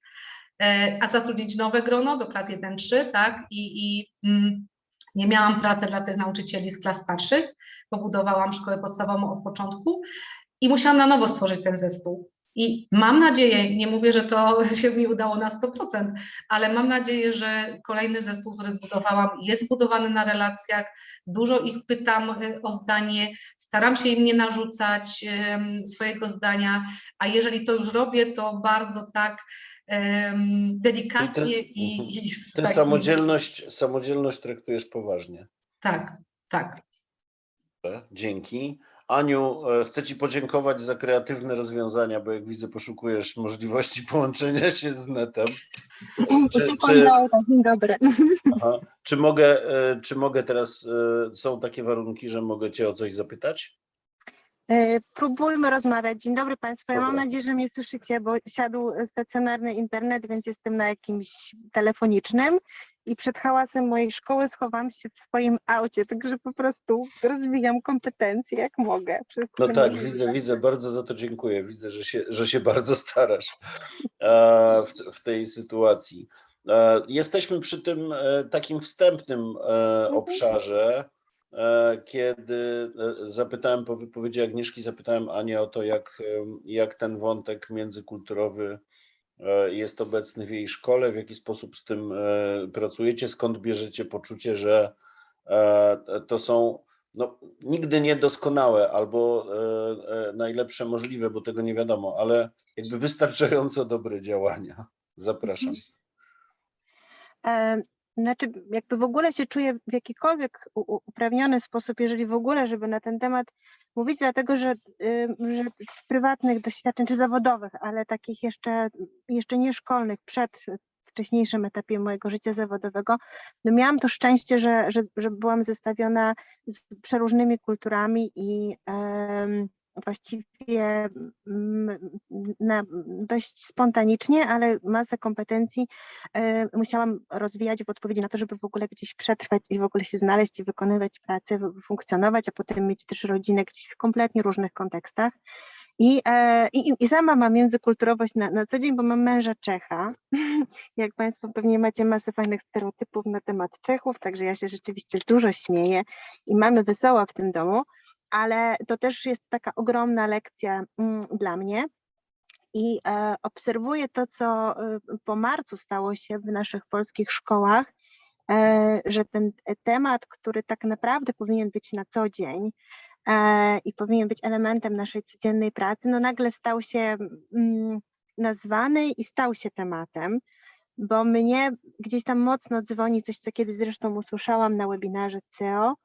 e, a zatrudnić nowe grono do klas 1-3, tak, i, i mm, nie miałam pracy dla tych nauczycieli z klas starszych, bo budowałam szkołę podstawową od początku i musiałam na nowo stworzyć ten zespół. I mam nadzieję, nie mówię, że to się mi udało na 100%, ale mam nadzieję, że kolejny zespół, który zbudowałam, jest zbudowany na relacjach. Dużo ich pytam y, o zdanie, staram się im nie narzucać swojego zdania, a jeżeli to już robię, to bardzo tak delikatnie i, i z Ty takim- samodzielność, samodzielność traktujesz poważnie. Tak, tak. Dzięki. Aniu, e, chcę Ci podziękować za kreatywne rozwiązania, bo jak widzę, poszukujesz możliwości połączenia się z netem. Czy, czy, Dzień dobry. aha, czy, mogę, e, czy mogę teraz, e, są takie warunki, że mogę Cię o coś zapytać? Próbujmy rozmawiać. Dzień dobry Państwu. Ja mam nadzieję, że mnie słyszycie, bo siadł stacjonarny internet, więc jestem na jakimś telefonicznym i przed hałasem mojej szkoły schowam się w swoim aucie, także po prostu rozwijam kompetencje jak mogę. No tak, możliwe. widzę, widzę, bardzo za to dziękuję. Widzę, że się, że się bardzo starasz e, w, w tej sytuacji. E, Jesteśmy przy tym e, takim wstępnym e, obszarze, kiedy zapytałem po wypowiedzi Agnieszki, zapytałem Anię o to, jak, jak ten wątek międzykulturowy jest obecny w jej szkole, w jaki sposób z tym e, pracujecie, skąd bierzecie poczucie, że e, to są no, nigdy niedoskonałe albo e, e, najlepsze możliwe, bo tego nie wiadomo, ale jakby wystarczająco dobre działania. Zapraszam. Znaczy, jakby w ogóle się czuję w jakikolwiek uprawniony sposób, jeżeli w ogóle, żeby na ten temat mówić, dlatego że, że z prywatnych doświadczeń, czy zawodowych, ale takich jeszcze, jeszcze nie szkolnych, przed wcześniejszym etapie mojego życia zawodowego, no miałam to szczęście, że, że, że byłam zestawiona z przeróżnymi kulturami i em, właściwie mm, na, dość spontanicznie, ale masę kompetencji e, musiałam rozwijać w odpowiedzi na to, żeby w ogóle gdzieś przetrwać i w ogóle się znaleźć i wykonywać pracę, funkcjonować, a potem mieć też rodzinę gdzieś w kompletnie różnych kontekstach. I, e, i, i sama mam międzykulturowość na, na co dzień, bo mam męża Czecha. Jak Państwo pewnie macie masę fajnych stereotypów na temat Czechów, także ja się rzeczywiście dużo śmieję i mamy wesoło w tym domu, ale to też jest taka ogromna lekcja mm, dla mnie i e, obserwuję to, co e, po marcu stało się w naszych polskich szkołach, e, że ten temat, który tak naprawdę powinien być na co dzień i powinien być elementem naszej codziennej pracy, no nagle stał się mm, nazwany i stał się tematem. bo mnie gdzieś tam mocno dzwoni coś, co kiedyś zresztą usłyszałam na webinarze CEO,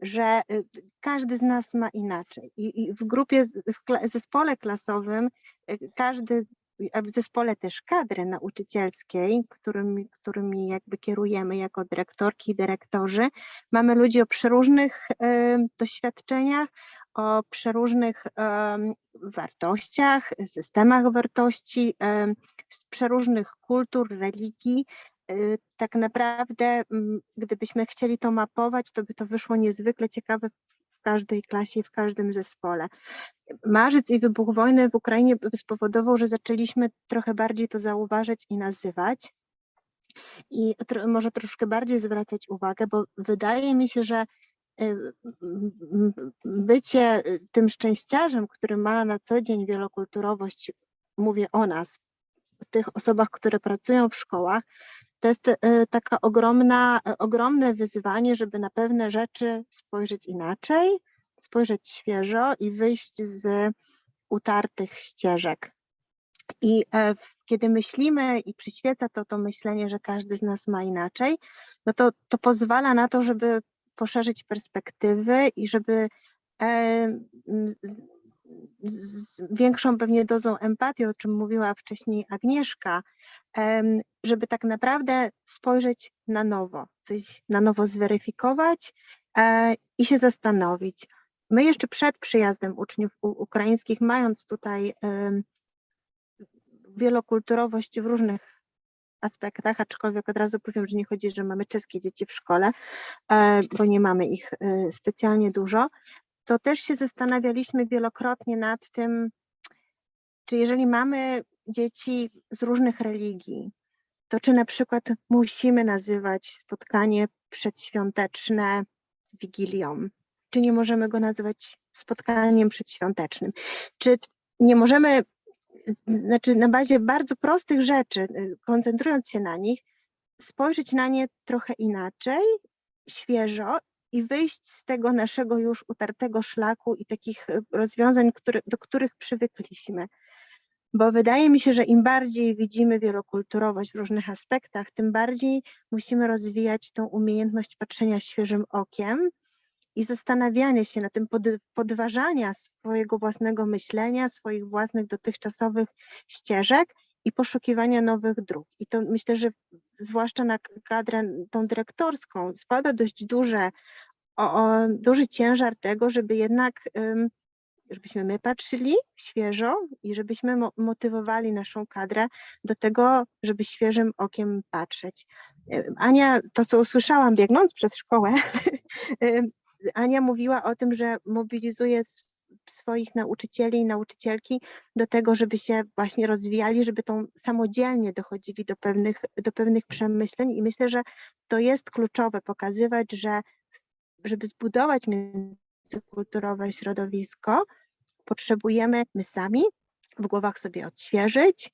że y, każdy z nas ma inaczej. I, i w grupie, w kla- zespole klasowym, y, każdy, a w zespole też kadry nauczycielskiej, którymi, którymi jakby kierujemy jako dyrektorki i dyrektorzy, mamy ludzi o przeróżnych y, doświadczeniach, o przeróżnych em, wartościach, systemach wartości, em, z przeróżnych kultur, religii. Y, Tak naprawdę, mm, gdybyśmy chcieli to mapować, to by to wyszło niezwykle ciekawe w każdej klasie w każdym zespole. Marzec i wybuch wojny w Ukrainie spowodował, że zaczęliśmy trochę bardziej to zauważać i nazywać. I może troszkę bardziej zwracać uwagę, bo wydaje mi się, że y, bycie y, tym szczęściarzem, który ma na co dzień wielokulturowość, mówię o nas, tych osobach, które pracują w szkołach, to jest y, taka ogromna, y, ogromne wyzwanie, żeby na pewne rzeczy spojrzeć inaczej, spojrzeć świeżo i wyjść z utartych ścieżek. I e, kiedy myślimy i przyświeca to to myślenie, że każdy z nas ma inaczej, no to, to pozwala na to, żeby poszerzyć perspektywy i żeby e, z większą pewnie dozą empatii, o czym mówiła wcześniej Agnieszka, żeby tak naprawdę spojrzeć na nowo, coś na nowo zweryfikować e, i się zastanowić. My jeszcze przed przyjazdem uczniów ukraińskich, mając tutaj wielokulturowość w różnych aspektach, aczkolwiek od razu powiem, że nie chodzi, że mamy czeskie dzieci w szkole, e, bo nie mamy ich e, specjalnie dużo, to też się zastanawialiśmy wielokrotnie nad tym, czy jeżeli mamy dzieci z różnych religii, to czy na przykład musimy nazywać spotkanie przedświąteczne Wigilią, czy nie możemy go nazywać spotkaniem przedświątecznym, czy nie możemy, znaczy na bazie bardzo prostych rzeczy, y, koncentrując się na nich, spojrzeć na nie trochę inaczej, świeżo i wyjść z tego naszego już utartego szlaku i takich y, rozwiązań, które, do których przywykliśmy. Bo wydaje mi się, że im bardziej widzimy wielokulturowość w różnych aspektach, tym bardziej musimy rozwijać tą umiejętność patrzenia świeżym okiem i zastanawiania się na tym, pod- podważania swojego własnego myślenia, swoich własnych dotychczasowych ścieżek i poszukiwania nowych dróg. I to myślę, że zwłaszcza na kadrę tą dyrektorską spada dość duże, o, o, duży ciężar tego, żeby jednak, żebyśmy my patrzyli świeżo i żebyśmy mo- motywowali naszą kadrę do tego, żeby świeżym okiem patrzeć. Ania, to co usłyszałam biegnąc przez szkołę, Ania mówiła o tym, że mobilizuje swoich nauczycieli i nauczycielki do tego, żeby się właśnie rozwijali, żeby tą samodzielnie dochodzili do pewnych, do pewnych przemyśleń i myślę, że to jest kluczowe pokazywać, że żeby zbudować międzykulturowe środowisko, potrzebujemy my sami w głowach sobie odświeżyć,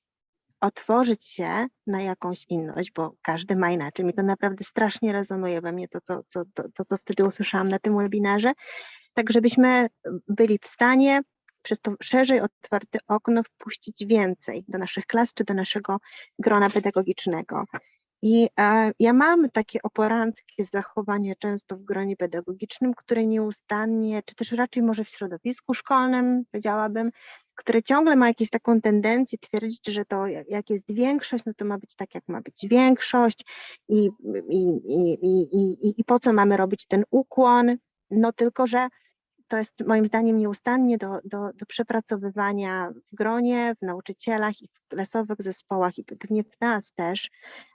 otworzyć się na jakąś inność, bo każdy ma inaczej. Mi to naprawdę strasznie rezonuje we mnie to, co, co, to, to, co wtedy usłyszałam na tym webinarze. Tak, żebyśmy byli w stanie przez to szerzej otwarte okno wpuścić więcej do naszych klas czy do naszego grona pedagogicznego. I e, ja mam takie oporanckie zachowanie często w gronie pedagogicznym, które nieustannie, czy też raczej może w środowisku szkolnym, powiedziałabym, które ciągle ma jakąś taką tendencję twierdzić, że to jak jest większość, no to ma być tak, jak ma być większość i, i, i, i, i, i po co mamy robić ten ukłon. No tylko, że to jest moim zdaniem nieustannie do, do, do przepracowywania w gronie, w nauczycielach i w klasowych zespołach i pewnie w nas też,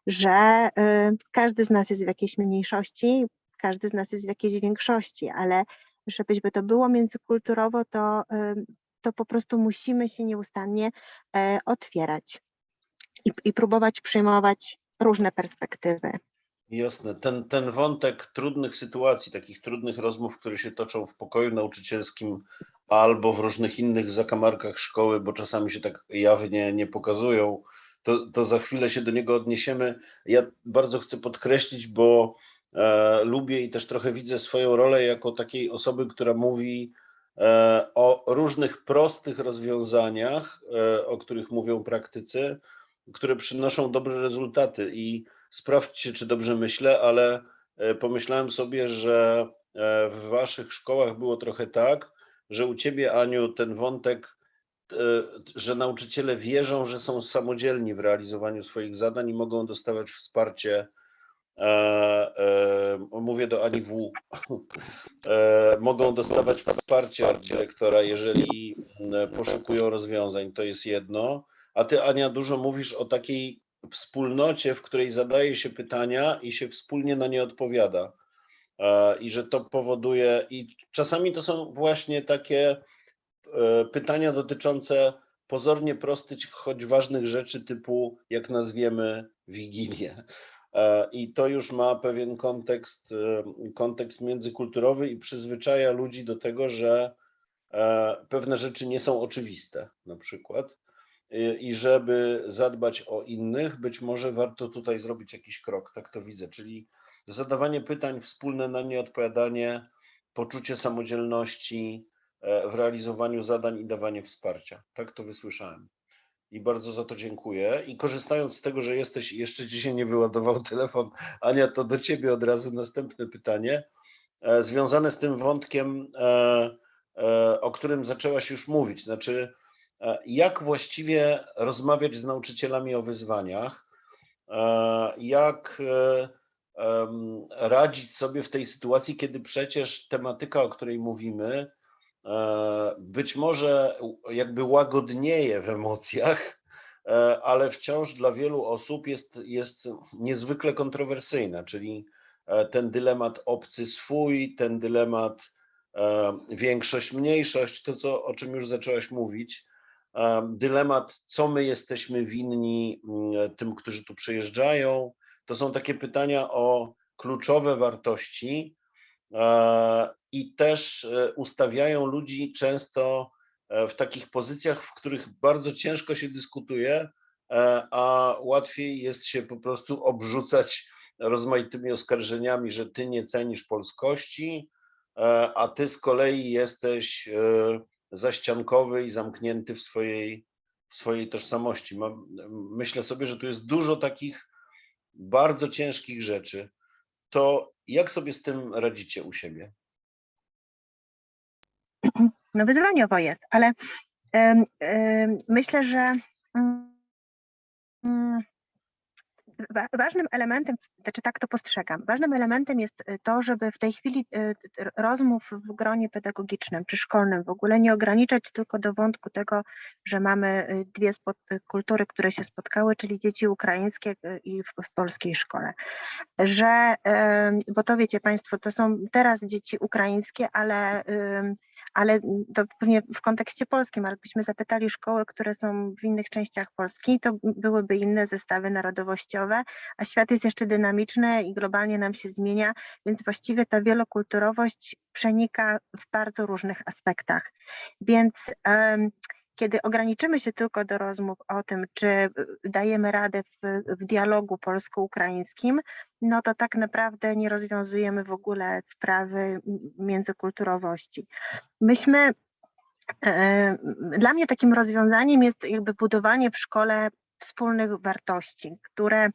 że y, każdy z nas jest w jakiejś mniejszości, każdy z nas jest w jakiejś większości, ale żebyśmy to było międzykulturowo, to, y, to po prostu musimy się nieustannie e, otwierać i, i próbować przyjmować różne perspektywy. Jasne. Ten, ten wątek trudnych sytuacji, takich trudnych rozmów, które się toczą w pokoju nauczycielskim albo w różnych innych zakamarkach szkoły, bo czasami się tak jawnie nie pokazują, to, to za chwilę się do niego odniesiemy. Ja bardzo chcę podkreślić, bo e, lubię i też trochę widzę swoją rolę jako takiej osoby, która mówi e, o różnych prostych rozwiązaniach, e, o których mówią praktycy, które przynoszą dobre rezultaty i sprawdźcie, czy dobrze myślę, ale e, pomyślałem sobie, że e, w waszych szkołach było trochę tak, że u ciebie, Aniu, ten wątek, e, że nauczyciele wierzą, że są samodzielni w realizowaniu swoich zadań i mogą dostawać wsparcie. Mówię do Ani W. Mogą dostawać wsparcie od dyrektora, jeżeli poszukują rozwiązań. To jest jedno. A ty, Ania, dużo mówisz o takiej wspólnocie, w której zadaje się pytania i się wspólnie na nie odpowiada. E, I że to powoduje, i czasami to są właśnie takie e, pytania dotyczące pozornie prostych, choć ważnych rzeczy, typu jak nazwiemy Wigilię. E, I to już ma pewien kontekst, kontekst międzykulturowy i przyzwyczaja ludzi do tego, że pewne rzeczy nie są oczywiste, na przykład. I- I żeby zadbać o innych, być może warto tutaj zrobić jakiś krok, tak to widzę, czyli zadawanie pytań, wspólne na nie odpowiadanie, poczucie samodzielności e, w realizowaniu zadań i dawanie wsparcia. Tak to wysłyszałem. I bardzo za to dziękuję. I korzystając z tego, że jesteś, jeszcze się nie wyładował telefon, Ania, to do ciebie od razu następne pytanie, e, związane z tym wątkiem, e, o którym zaczęłaś już mówić. Znaczy, jak właściwie rozmawiać z nauczycielami o wyzwaniach, e, jak e, radzić sobie w tej sytuacji, kiedy przecież tematyka, o której mówimy, e, być może jakby łagodnieje w emocjach, e, ale wciąż dla wielu osób jest, jest niezwykle kontrowersyjna, czyli e, ten dylemat obcy swój, ten dylemat e, większość, mniejszość, to co, o czym już zaczęłaś mówić, e, dylemat, co my jesteśmy winni mm, tym, którzy tu przyjeżdżają. To są takie pytania o kluczowe wartości e, i też e, ustawiają ludzi często e, w takich pozycjach, w których bardzo ciężko się dyskutuje, a łatwiej jest się po prostu obrzucać rozmaitymi oskarżeniami, że ty nie cenisz polskości, a ty z kolei jesteś zaściankowy i zamknięty w swojej, w swojej tożsamości. Myślę sobie, że tu jest dużo takich bardzo ciężkich rzeczy. To jak sobie z tym radzicie u siebie? No wyzwaniowo jest, ale em, em, myślę, że mm, ważnym elementem, znaczy tak to postrzegam, ważnym elementem jest y, to, żeby w tej chwili y, rozmów w gronie pedagogicznym czy szkolnym w ogóle nie ograniczać tylko do wątku tego, że mamy y, dwie kultury, które się spotkały, czyli dzieci ukraińskie i w, w polskiej szkole. Że, bo to wiecie Państwo, to są teraz dzieci ukraińskie, ale ale to pewnie w kontekście polskim, ale gdybyśmy zapytali szkoły, które są w innych częściach Polski, to byłyby inne zestawy narodowościowe, a świat jest jeszcze dynamiczny i globalnie nam się zmienia, więc właściwie ta wielokulturowość przenika w bardzo różnych aspektach. Więc em, kiedy ograniczymy się tylko do rozmów o tym, czy y, dajemy radę w, w dialogu polsko-ukraińskim, no to tak naprawdę nie rozwiązujemy w ogóle sprawy międzykulturowości. Myśmy, e, dla mnie takim rozwiązaniem jest jakby budowanie w szkole wspólnych wartości, które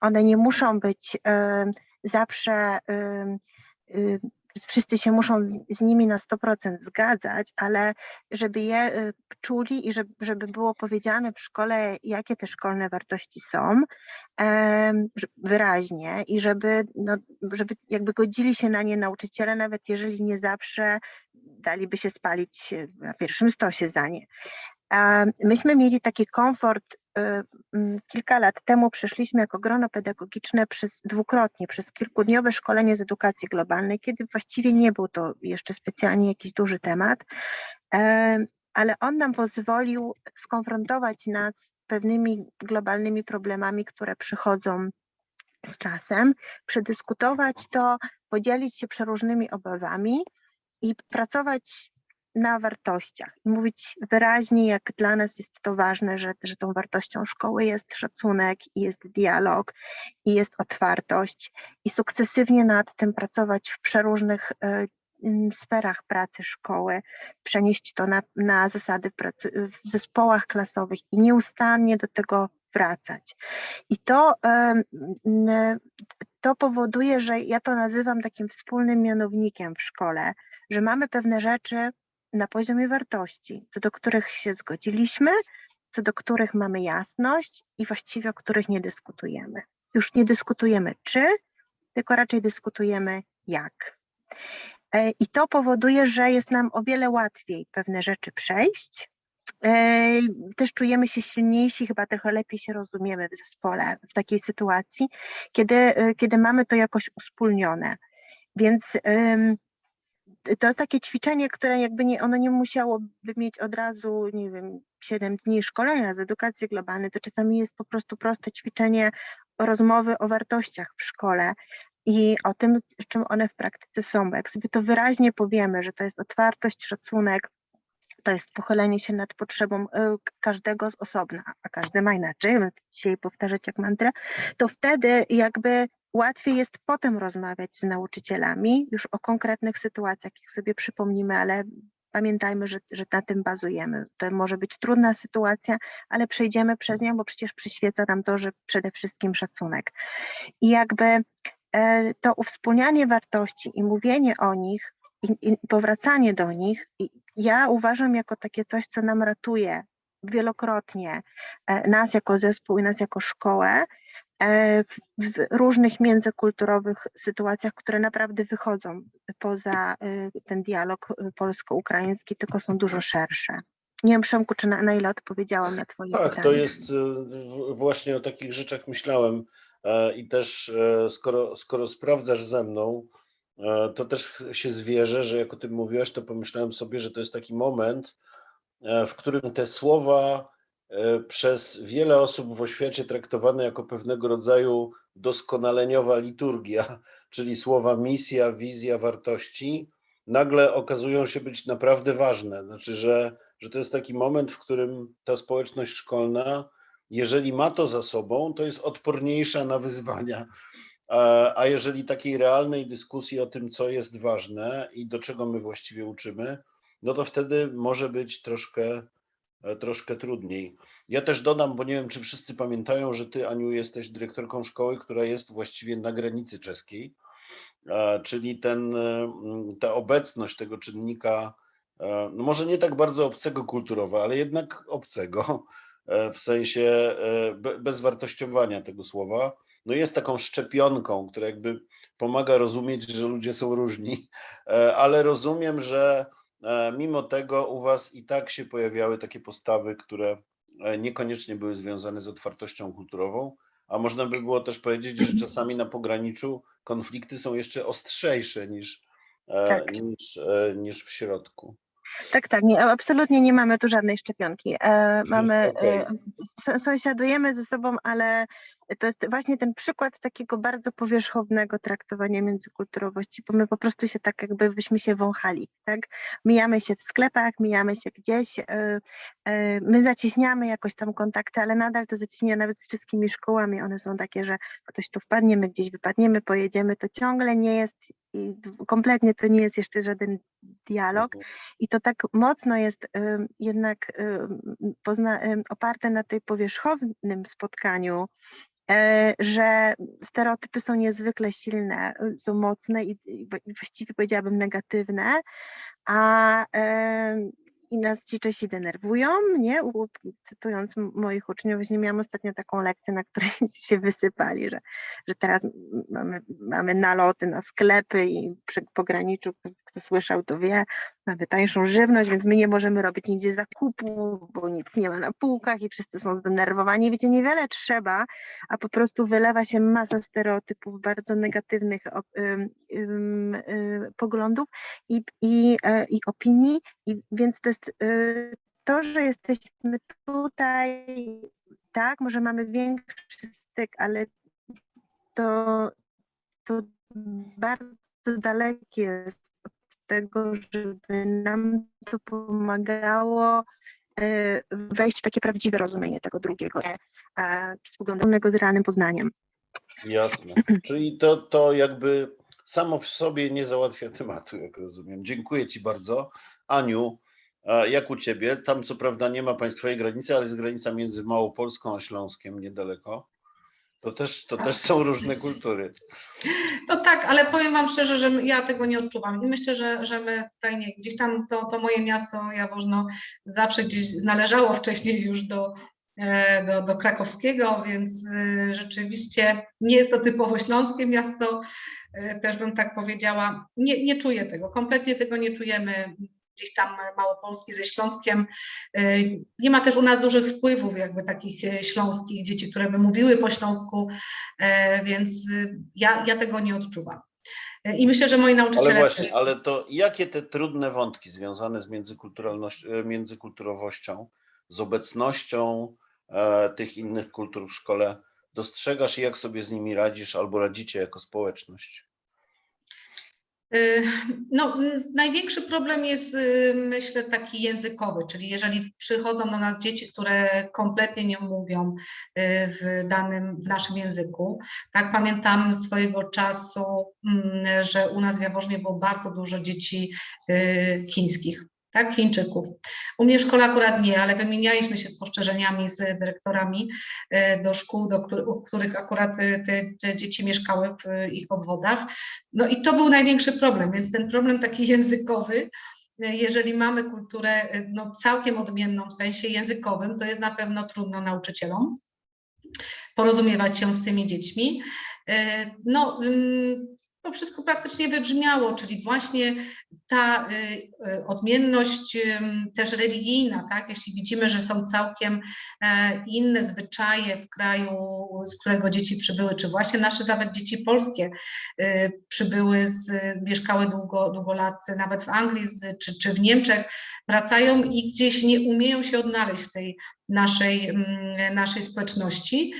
one nie muszą być e, zawsze, e, e, wszyscy się muszą z, z nimi na 100% zgadzać, ale żeby je e, czuli i żeby, żeby było powiedziane w szkole, jakie te szkolne wartości są, wyraźnie i żeby, no, żeby jakby godzili się na nie nauczyciele, nawet jeżeli nie zawsze daliby się spalić e, na pierwszym stosie za nie. Myśmy mieli taki komfort y, kilka lat temu przeszliśmy jako grono pedagogiczne przez dwukrotnie przez kilkudniowe szkolenie z edukacji globalnej, kiedy właściwie nie był to jeszcze specjalnie jakiś duży temat, em, ale on nam pozwolił skonfrontować nas z pewnymi globalnymi problemami, które przychodzą z czasem, przedyskutować to, podzielić się przeróżnymi obawami i pracować na wartościach i mówić wyraźnie, jak dla nas jest to ważne, że, że tą wartością szkoły jest szacunek, i jest dialog, i jest otwartość, i sukcesywnie nad tym pracować w przeróżnych e, sferach pracy szkoły, przenieść to na, na zasady pracy w zespołach klasowych i nieustannie do tego wracać. I to, n- to powoduje, że ja to nazywam takim wspólnym mianownikiem w szkole, że mamy pewne rzeczy na poziomie wartości, co do których się zgodziliśmy, co do których mamy jasność i właściwie o których nie dyskutujemy. Już nie dyskutujemy czy, tylko raczej dyskutujemy jak. E, I to powoduje, że jest nam o wiele łatwiej pewne rzeczy przejść. E, Też czujemy się silniejsi, chyba trochę lepiej się rozumiemy w zespole w takiej sytuacji, kiedy, e, kiedy mamy to jakoś uspólnione. Więc to takie ćwiczenie, które jakby nie, ono nie musiałoby mieć od razu, nie wiem, 7 dni szkolenia z edukacji globalnej, to czasami jest po prostu proste ćwiczenie rozmowy o wartościach w szkole i o tym, czym one w praktyce są, bo jak sobie to wyraźnie powiemy, że to jest otwartość, szacunek, to jest pochylenie się nad potrzebą y, każdego z osobna, a każdy ma inaczej, dzisiaj powtarzać jak mantrę, to wtedy jakby łatwiej jest potem rozmawiać z nauczycielami już o konkretnych sytuacjach, jak sobie przypomnimy, ale pamiętajmy, że, że na tym bazujemy. To może być trudna sytuacja, ale przejdziemy przez nią, bo przecież przyświeca nam to, że przede wszystkim szacunek. I jakby e, to uwspólnianie wartości i mówienie o nich i, powracanie do nich, ja uważam jako takie coś, co nam ratuje wielokrotnie e, nas jako zespół i nas jako szkołę e, w, różnych międzykulturowych sytuacjach, które naprawdę wychodzą poza e, ten dialog polsko-ukraiński, tylko są dużo szersze. Nie wiem, Przemku, czy na, na ile odpowiedziałam na Twoje Tak, pytanie. to jest właśnie o takich rzeczach myślałem i też skoro, skoro sprawdzasz ze mną, to też się zwierzę, że jak o tym mówiłaś, to pomyślałem sobie, że to jest taki moment, e, w którym te słowa e, przez wiele osób w oświacie traktowane jako pewnego rodzaju doskonaleniowa liturgia, czyli słowa misja, wizja, wartości, nagle okazują się być naprawdę ważne. Znaczy, że, że to jest taki moment, w którym ta społeczność szkolna, jeżeli ma to za sobą, to jest odporniejsza na wyzwania. A jeżeli takiej realnej dyskusji o tym, co jest ważne i do czego my właściwie uczymy, no to wtedy może być troszkę, e, troszkę trudniej. Ja też dodam, bo nie wiem, czy wszyscy pamiętają, że ty, Aniu, jesteś dyrektorką szkoły, która jest właściwie na granicy czeskiej, czyli ten, e, ta obecność tego czynnika, e, no może nie tak bardzo obcego kulturowo, ale jednak obcego, w sensie be- bezwartościowania tego słowa, no jest taką szczepionką, która jakby pomaga rozumieć, że ludzie są różni, e, ale rozumiem, że e, mimo tego u Was i tak się pojawiały takie postawy, które e, niekoniecznie były związane z otwartością kulturową, a można by było też powiedzieć, że czasami na pograniczu konflikty są jeszcze ostrzejsze niż, Tak. niż, niż w środku. Tak, tak, nie, absolutnie nie mamy tu żadnej szczepionki. E, mamy, Okej. e, s- sąsiadujemy ze sobą, ale to jest właśnie ten przykład takiego bardzo powierzchownego traktowania międzykulturowości, bo my po prostu się tak jakby byśmy się wąchali, tak? Mijamy się w sklepach, mijamy się gdzieś, e, e, my zacieśniamy jakoś tam kontakty, ale nadal to zacieśnienie nawet z wszystkimi szkołami, one są takie, że ktoś tu wpadnie, my gdzieś wypadniemy, pojedziemy, to ciągle nie jest, i kompletnie to nie jest jeszcze żaden dialog, Mhm. i to tak mocno jest ym, jednak pozna, ym, oparte na tej powierzchownym spotkaniu, że stereotypy są niezwykle silne, y, są mocne i, właściwie powiedziałabym negatywne, a i nas ci Czesi denerwują, nie? Cytując moich uczniów, właśnie miałam ostatnio taką lekcję, na której się wysypali, że, że teraz mamy, mamy naloty na sklepy i przy pograniczu, kto, kto słyszał, to wie, mamy tańszą żywność, więc my nie możemy robić nigdzie zakupu, bo nic nie ma na półkach i wszyscy są zdenerwowani. Wiecie, niewiele trzeba, a po prostu wylewa się masa stereotypów, bardzo negatywnych ym, ym, y, poglądów i, i, e, i opinii, i więc to jest y, to, że jesteśmy tutaj, tak, może mamy większy styk, ale to, to bardzo dalekie jest tego, żeby nam to pomagało e, wejść w takie prawdziwe rozumienie tego drugiego, spoglądanego z realnym poznaniem. Jasne. Czyli to, to jakby samo w sobie nie załatwia tematu, jak rozumiem. Dziękuję Ci bardzo. Aniu, jak u Ciebie? Tam co prawda nie ma państwowej granicy, ale jest granica między Małopolską a Śląskiem niedaleko. To też, to też są różne kultury. No tak, ale powiem Wam szczerze, że ja tego nie odczuwam i myślę, że, że my tutaj nie, gdzieś tam to, to moje miasto Jaworzno zawsze gdzieś należało wcześniej już do, e, do, do krakowskiego, więc e, rzeczywiście nie jest to typowo śląskie miasto, e, też bym tak powiedziała. Nie, nie czuję tego, kompletnie tego nie czujemy gdzieś tam Małopolski ze Śląskiem. E, Nie ma też u nas dużych wpływów jakby takich e, śląskich dzieci, które by mówiły po śląsku, e, więc y, ja, ja tego nie odczuwam. I myślę, że moi nauczyciele. Ale właśnie, ale to jakie te trudne wątki związane z międzykulturalnością, międzykulturowością, z obecnością e, tych innych kultur w szkole dostrzegasz i jak sobie z nimi radzisz albo radzicie jako społeczność? Y, No, największy problem jest, y, myślę, taki językowy, czyli jeżeli przychodzą do nas dzieci, które kompletnie nie mówią y, w danym, w naszym języku. Tak, pamiętam swojego czasu, mm, że u nas w Jaworznie było bardzo dużo dzieci chińskich. Tak, Chińczyków. U mnie w szkole akurat nie, ale wymienialiśmy się spostrzeżeniami z dyrektorami e, do szkół, do których, u których akurat e, te, te dzieci mieszkały w e, ich obwodach. No i to był największy problem, więc ten problem taki językowy, jeżeli mamy kulturę no, całkiem odmienną w sensie językowym, to jest na pewno trudno nauczycielom porozumiewać się z tymi dziećmi. No, ym, to wszystko praktycznie wybrzmiało, czyli właśnie ta y, y, odmienność też religijna, tak? Jeśli widzimy, że są całkiem e, inne zwyczaje w kraju, z którego dzieci przybyły, czy właśnie nasze nawet dzieci polskie y, przybyły, z, mieszkały długo, długo lat nawet w Anglii czy, czy w Niemczech, wracają i gdzieś nie umieją się odnaleźć w tej naszej, naszej społeczności.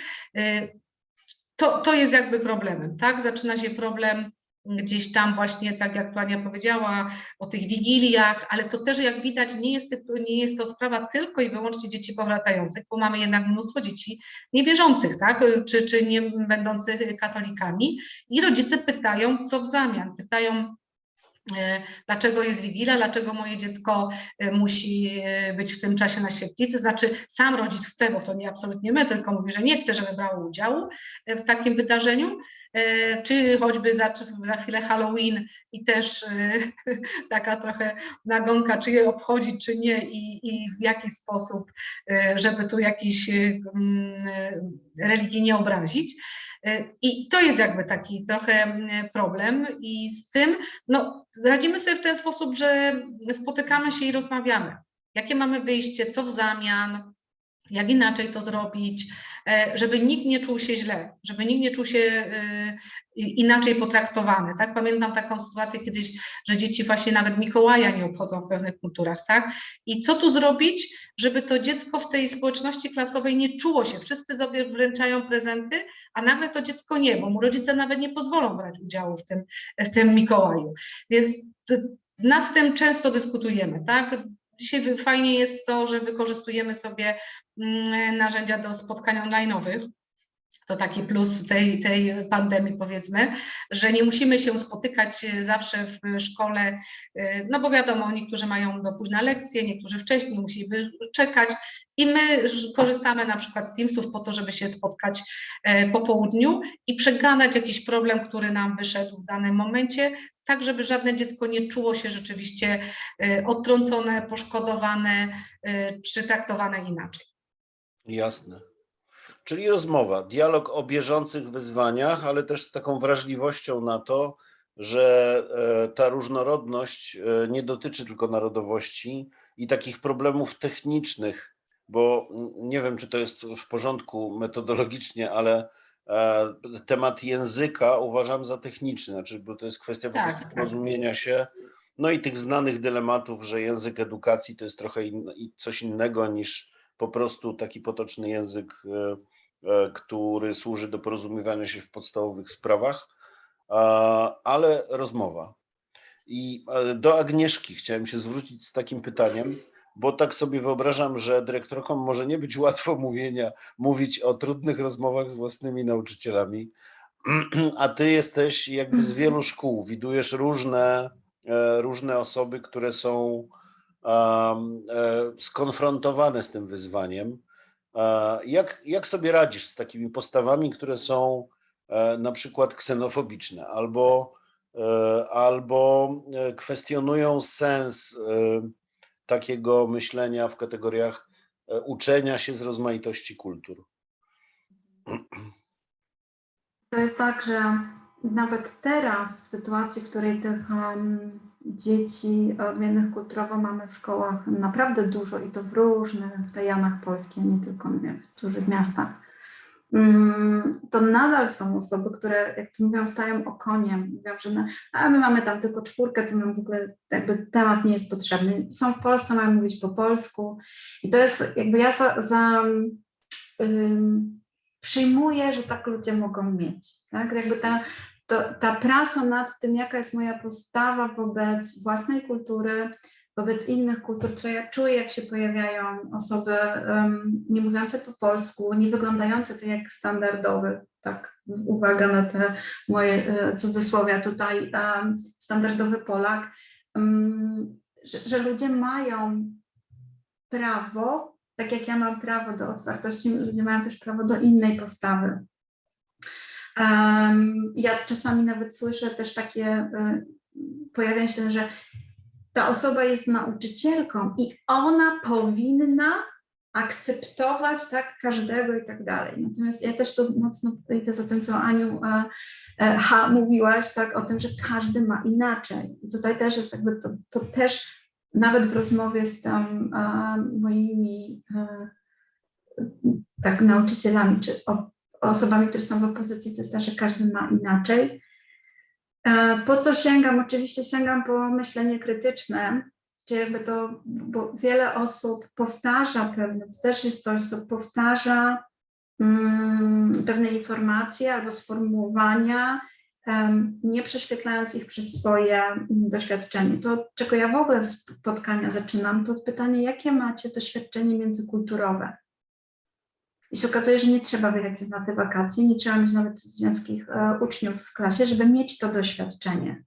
To, to jest jakby problemem, tak? Zaczyna się problem gdzieś tam właśnie, tak jak Tania powiedziała, o tych wigiliach, ale to też jak widać nie jest, nie jest to sprawa tylko i wyłącznie dzieci powracających, bo mamy jednak mnóstwo dzieci niewierzących, tak? Czy, czy nie będących katolikami. I rodzice pytają, co w zamian, pytają, e, dlaczego jest Wigilia, dlaczego moje dziecko e, musi e, być w tym czasie na świetlicy, znaczy sam rodzic chce, bo to nie absolutnie my, tylko mówi, że nie chce, żeby brało udziału w takim wydarzeniu, czy choćby za, za chwilę Halloween i też e, taka trochę nagonka, czy je obchodzić, czy nie i, i w jaki sposób, e, żeby tu jakiś e, mm, e, religii nie obrazić. E, I to jest jakby taki trochę problem i z tym no, radzimy sobie w ten sposób, że spotykamy się i rozmawiamy. Jakie mamy wyjście, co w zamian, jak inaczej to zrobić, e, żeby nikt nie czuł się źle, żeby nikt nie czuł się e, inaczej potraktowany. Tak? Pamiętam taką sytuację kiedyś, że dzieci właśnie nawet Mikołaja nie obchodzą w pewnych kulturach. Tak? I co tu zrobić, żeby to dziecko w tej społeczności klasowej nie czuło się? Wszyscy sobie wręczają prezenty, a nagle to dziecko nie, bo mu rodzice nawet nie pozwolą brać udziału w tym, w tym Mikołaju. Więc nad tym często dyskutujemy, tak? Dzisiaj fajnie jest to, że wykorzystujemy sobie narzędzia do spotkań online'owych. To taki plus tej, tej pandemii, powiedzmy, że nie musimy się spotykać e, zawsze w szkole, e, no bo wiadomo, niektórzy mają do późna lekcje, niektórzy wcześniej musieliby czekać i my korzystamy na przykład z Teamsów po to, żeby się spotkać e, po południu i przegadać jakiś problem, który nam wyszedł w danym momencie, tak żeby żadne dziecko nie czuło się rzeczywiście odtrącone, poszkodowane czy traktowane inaczej. Jasne. Czyli rozmowa, dialog o bieżących wyzwaniach, ale też z taką wrażliwością na to, że e, ta różnorodność e, nie dotyczy tylko narodowości i takich problemów technicznych, bo nie wiem, czy to jest w porządku metodologicznie, ale e, temat języka uważam za techniczny, znaczy, bo to jest kwestia po Tak, prostu tak. porozumienia się. No i tych znanych dylematów, że język edukacji to jest trochę in, coś innego niż po prostu taki potoczny język, e, e, który służy do porozumiewania się w podstawowych sprawach, ale rozmowa. I e, do Agnieszki chciałem się zwrócić z takim pytaniem, bo tak sobie wyobrażam, że dyrektorkom może nie być łatwo mówienia, mówić o trudnych rozmowach z własnymi nauczycielami, a ty jesteś jakby z wielu szkół, widujesz różne, różne osoby, które są skonfrontowane z tym wyzwaniem. E, Jak, jak sobie radzisz z takimi postawami, które są e, na przykład ksenofobiczne albo, e, albo e, kwestionują sens e, takiego myślenia w kategoriach e, uczenia się z rozmaitości kultur? To jest tak, że nawet teraz, w sytuacji, w której tych em, dzieci odmiennych kulturowo mamy w szkołach naprawdę dużo i to w różnych rejonach Polski, a nie tylko nie, w dużych miastach, mm, to nadal są osoby, które, jak to mówią, stają okoniem. Mówią, że no, a my mamy tam tylko czwórkę, to nam w ogóle jakby temat nie jest potrzebny. Są w Polsce, mają mówić po polsku. I to jest jakby ja za, za przyjmuję, że tak ludzie mogą mieć. Tak? Jakby ta, to, ta praca nad tym, jaka jest moja postawa wobec własnej kultury, wobec innych kultur, co ja czuję, jak się pojawiają osoby um, nie mówiące po polsku, nie wyglądające tak jak standardowy, tak, uwaga na te moje e, cudzysłowia tutaj, standardowy Polak, um, że, że ludzie mają prawo, tak jak ja mam prawo do otwartości, ludzie mają też prawo do innej postawy. Ja czasami nawet słyszę też takie, y, pojawia się, że ta osoba jest nauczycielką i ona powinna akceptować tak każdego i tak dalej. Natomiast ja też to mocno idę za tym, co Aniu e, e, H. mówiłaś, tak, o tym, że każdy ma inaczej. I tutaj też jest jakby to, to też nawet w rozmowie z tam e, moimi e, tak nauczycielami, czy osobami, które są w opozycji, to jest tak, że każdy ma inaczej. E, Po co sięgam? Oczywiście sięgam po myślenie krytyczne, czy jakby to, bo wiele osób powtarza pewne, to też jest coś, co powtarza mm, pewne informacje albo sformułowania, em, nie prześwietlając ich przez swoje mm, doświadczenie. To, czego ja w ogóle spotkania zaczynam, to od pytania, jakie macie doświadczenie międzykulturowe? I się okazuje, że nie trzeba wyjechać na te wakacje, nie trzeba mieć nawet ziemskich e, uczniów w klasie, żeby mieć to doświadczenie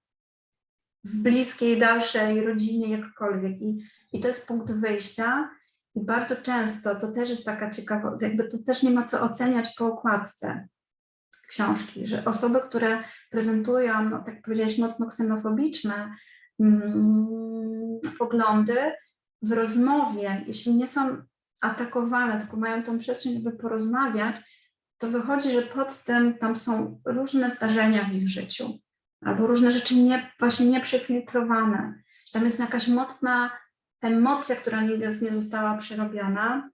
w bliskiej, dalszej rodzinie, jakkolwiek. I, I to jest punkt wyjścia. I bardzo często to też jest taka ciekawa, jakby to też nie ma co oceniać po okładce książki, że osoby, które prezentują, no, tak powiedziałeś, mocno ksenofobiczne mm, poglądy w rozmowie, jeśli nie są atakowane, tylko mają tą przestrzeń, żeby porozmawiać, to wychodzi, że pod tym tam są różne zdarzenia w ich życiu, albo różne rzeczy nie, właśnie nieprzefiltrowane. Tam jest jakaś mocna emocja, która nie, nie została przerobiona.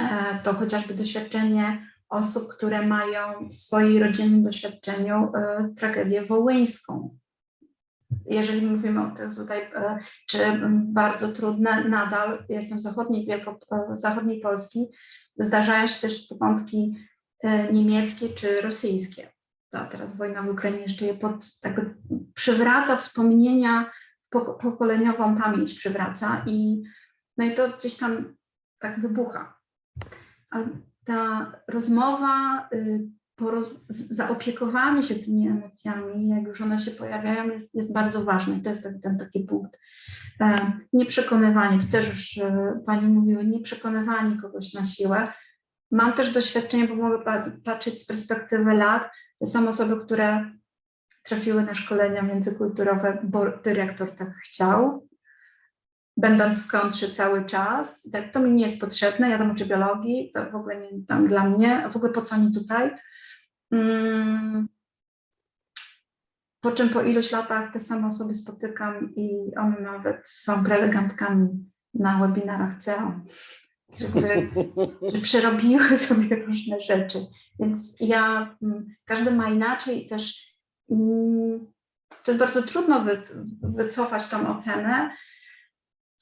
E, To chociażby doświadczenie osób, które mają w swojej rodzinnym doświadczeniu e, tragedię wołyńską. Jeżeli mówimy o tych tutaj, e, czy bardzo trudne, nadal jestem w zachodniej, Wielko, e, zachodniej Polski, zdarzają się też te wątki e, niemieckie czy rosyjskie. A teraz wojna w Ukrainie jeszcze je pod, tak przywraca wspomnienia, pok- pokoleniową pamięć przywraca i no i to gdzieś tam tak wybucha. Ta rozmowa, y, zaopiekowanie się tymi emocjami, jak już one się pojawiają, jest, jest bardzo ważne. I to jest ten, ten taki punkt. E, Nieprzekonywanie, to też już e, Pani mówiły, nieprzekonywanie kogoś na siłę. Mam też doświadczenie, bo mogę pat- patrzeć z perspektywy lat. To są osoby, które trafiły na szkolenia międzykulturowe, bo dyrektor tak chciał, będąc w kontrze cały czas. Tak, to mi nie jest potrzebne, ja tam uczę biologii, to w ogóle nie tam dla mnie, w ogóle po co oni tutaj? Mm. Po czym po iluś latach te same osoby spotykam i one nawet są prelegentkami na webinarach CEO. Żeby, że przerobiły sobie różne rzeczy. Więc ja, mm, każdy ma inaczej i też mm, to jest bardzo trudno wy, wycofać tą ocenę,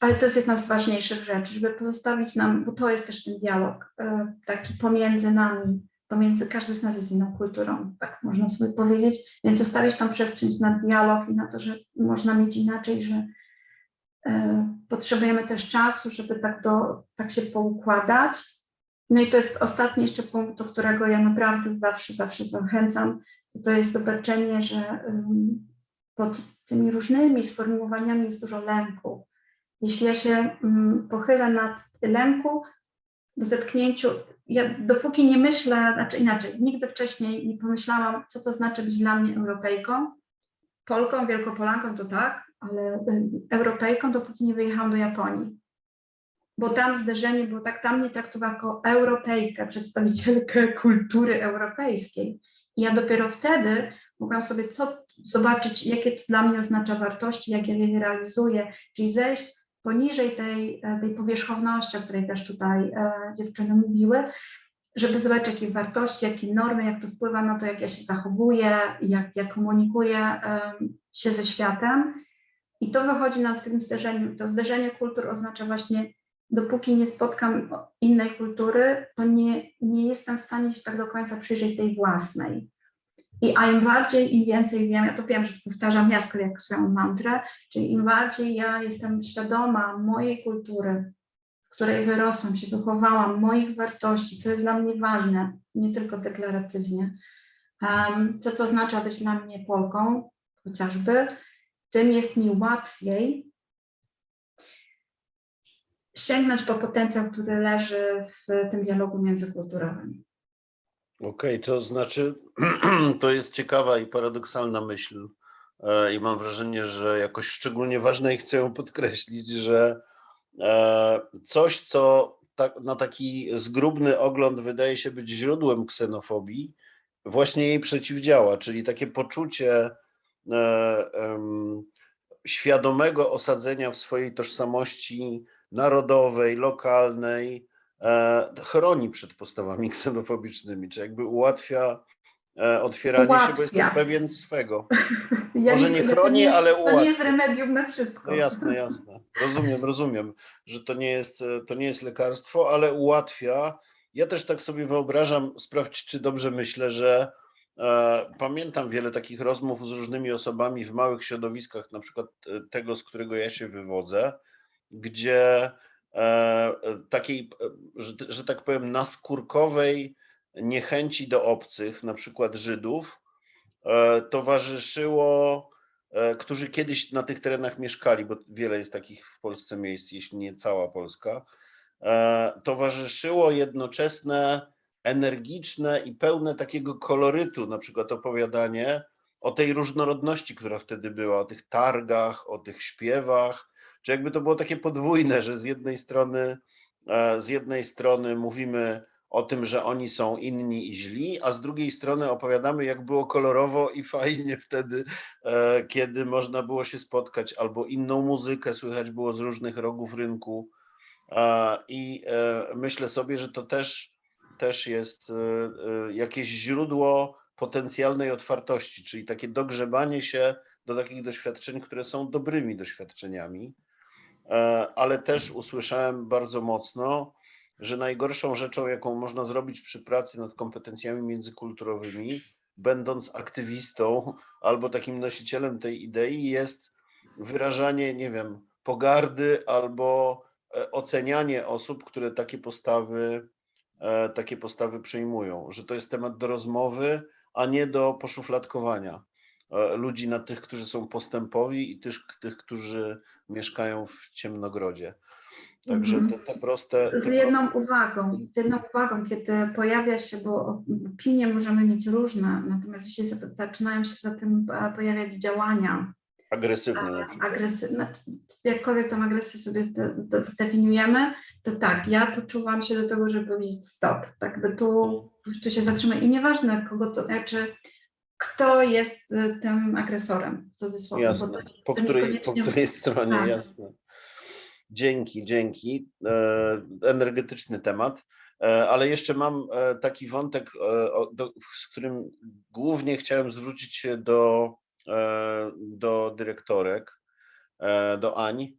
ale to jest jedna z ważniejszych rzeczy, żeby pozostawić nam, bo to jest też ten dialog e, taki pomiędzy nami, pomiędzy, każdy z nas jest inną kulturą, tak można sobie powiedzieć, więc zostawić tą przestrzeń na dialog i na to, że można mieć inaczej, że e, potrzebujemy też czasu, żeby tak, do, tak się poukładać. No i to jest ostatni jeszcze punkt, do którego ja naprawdę zawsze, zawsze zachęcam, to, jest zobaczenie, że pod tymi różnymi sformułowaniami jest dużo lęku. Jeśli ja się mm, pochylę nad lęku, w zetknięciu, ja dopóki nie myślę, znaczy inaczej, nigdy wcześniej nie pomyślałam, co to znaczy być dla mnie Europejką, Polką, Wielkopolanką to tak, ale y, Europejką, dopóki nie wyjechałam do Japonii. Bo tam zderzenie było tak, tam mnie traktowano jako Europejkę, przedstawicielkę kultury europejskiej. I ja dopiero wtedy mogłam sobie co, zobaczyć, jakie to dla mnie oznacza wartości, jak ja je realizuję, czyli zejść poniżej tej, e, tej powierzchowności, o której też tutaj e, dziewczyny mówiły, żeby zobaczyć, jakie wartości, jakie normy, jak to wpływa na to, jak ja się zachowuję, jak, jak komunikuję em, się ze światem. I to wychodzi nam w tym zderzeniu. To zderzenie kultur oznacza właśnie, dopóki nie spotkam innej kultury, to nie, nie jestem w stanie się tak do końca przyjrzeć tej własnej. I a im bardziej, im więcej wiem, ja to wiem, że powtarzam jaskra jak swoją mantrę, czyli im bardziej ja jestem świadoma mojej kultury, w której wyrosłam, się wychowałam, moich wartości, co jest dla mnie ważne, nie tylko deklaratywnie, em, co to oznacza być dla mnie Polką chociażby, tym jest mi łatwiej sięgnąć po potencjał, który leży w tym dialogu międzykulturowym. Okej, to znaczy, to jest ciekawa i paradoksalna myśl. e, I mam wrażenie, że jakoś szczególnie ważne i chcę ją podkreślić, że e, coś, co tak, na taki zgrubny ogląd wydaje się być źródłem ksenofobii, właśnie jej przeciwdziała, czyli takie poczucie e, świadomego osadzenia w swojej tożsamości narodowej, lokalnej, chroni przed postawami ksenofobicznymi, czy jakby ułatwia e, otwieranie się, bo jest Ułatwia. pewien swego. Ja Może nie to chroni, jest, ale To nie jest ułatwia. remedium na wszystko. No jasne, jasne. Rozumiem, rozumiem, że to nie jest, e, to nie jest lekarstwo, ale ułatwia. Ja też tak sobie wyobrażam, sprawdź, czy dobrze myślę, że e, pamiętam wiele takich rozmów z różnymi osobami w małych środowiskach, na przykład e, tego, z którego ja się wywodzę, gdzie e, e, takiej, e, że, że tak powiem, naskórkowej niechęci do obcych, na przykład Żydów, e, towarzyszyło, e, którzy kiedyś na tych terenach mieszkali, bo wiele jest takich w Polsce miejsc, jeśli nie cała Polska, e, towarzyszyło jednoczesne, energiczne i pełne takiego kolorytu, na przykład opowiadanie o tej różnorodności, która wtedy była, o tych targach, o tych śpiewach, czy jakby to było takie podwójne, że z jednej strony, e, z jednej strony mówimy o tym, że oni są inni i źli, a z drugiej strony opowiadamy, jak było kolorowo i fajnie wtedy, e, kiedy można było się spotkać, albo inną muzykę słychać było z różnych rogów rynku. E, I myślę sobie, że to też, też jest jakieś źródło potencjalnej otwartości, czyli takie dogrzebanie się do takich doświadczeń, które są dobrymi doświadczeniami. E, Ale też usłyszałem bardzo mocno, że najgorszą rzeczą, jaką można zrobić przy pracy nad kompetencjami międzykulturowymi, będąc aktywistą albo takim nosicielem tej idei, jest wyrażanie, nie wiem, pogardy albo e, ocenianie osób, które takie postawy, e, takie postawy przyjmują, że to jest temat do rozmowy, a nie do poszufladkowania ludzi na tych, którzy są postępowi i tych, tych którzy mieszkają w ciemnogrodzie. Także Mhm. te, te proste. Z jedną uwagą, z jedną uwagą, kiedy pojawia się, bo opinie możemy mieć różne, natomiast jeśli za- zaczynają się za tym e, pojawiać działania agresywne przykład. agresywne, jakkolwiek tą agresję sobie zde- de- zdefiniujemy, to tak, ja poczuwam się do tego, żeby powiedzieć stop, tak by tu, tu się zatrzymać i nieważne kogo to, znaczy kto jest e, tym agresorem, w cudzysłowie. Jasne. to- Po to której, po której stronie, Tak. jasne. Dzięki, dzięki. E, energetyczny temat. E, ale jeszcze mam e, taki wątek, do, z którym głównie chciałem zwrócić się do, do dyrektorek, do Ani,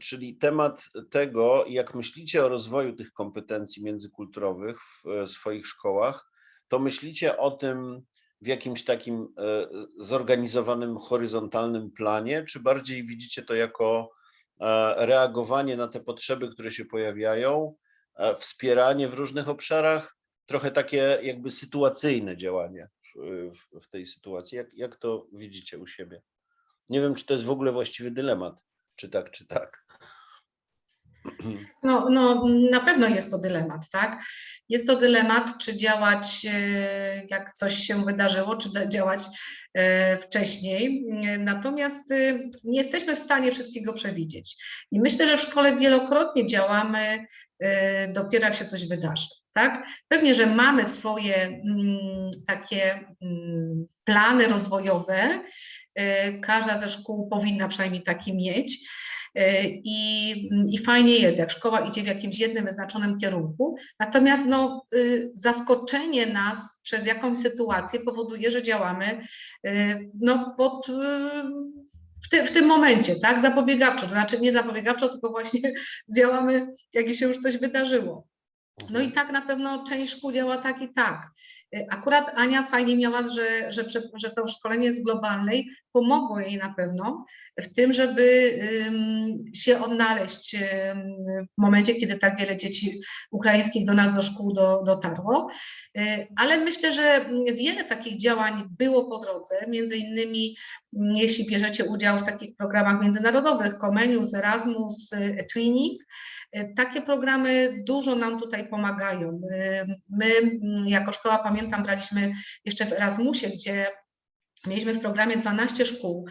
czyli temat tego, jak myślicie o rozwoju tych kompetencji międzykulturowych w swoich szkołach, to myślicie o tym w jakimś takim e, zorganizowanym, horyzontalnym planie, czy bardziej widzicie to jako e, reagowanie na te potrzeby, które się pojawiają, e, wspieranie w różnych obszarach, trochę takie jakby sytuacyjne działanie w, w, tej sytuacji. Jak, jak to widzicie u siebie? Nie wiem, czy to jest w ogóle właściwy dylemat, czy tak, czy tak. No, no, na pewno jest to dylemat, tak? Jest to dylemat, czy działać, e, jak coś się wydarzyło, czy działać e, wcześniej. E, Natomiast nie jesteśmy w stanie wszystkiego przewidzieć. I myślę, że w szkole wielokrotnie działamy dopiero jak się coś wydarzy, tak? Pewnie, że mamy swoje mm, takie mm, plany rozwojowe. Każda ze szkół powinna przynajmniej taki mieć. E, I, I fajnie jest, jak szkoła idzie w jakimś jednym wyznaczonym kierunku, natomiast no, y, zaskoczenie nas przez jakąś sytuację powoduje, że działamy y, no, pod, y, w, ty, w tym momencie, tak, zapobiegawczo, to znaczy nie zapobiegawczo, tylko właśnie działamy, jak się już coś wydarzyło. No i tak na pewno część szkół działa tak i tak. Y, Akurat Ania fajnie miała, że, że, że to szkolenie z globalnej pomogło jej na pewno w tym, żeby się odnaleźć w momencie, kiedy tak wiele dzieci ukraińskich do nas do szkół do, dotarło. Y, Ale myślę, że wiele takich działań było po drodze, między innymi mm, jeśli bierzecie udział w takich programach międzynarodowych, Comenius, Erasmus, y, Etwinning, y, takie programy dużo nam tutaj pomagają. Y, My mm, jako szkoła, pamiętam, braliśmy jeszcze w Erasmusie, gdzie mieliśmy w programie 12 szkół.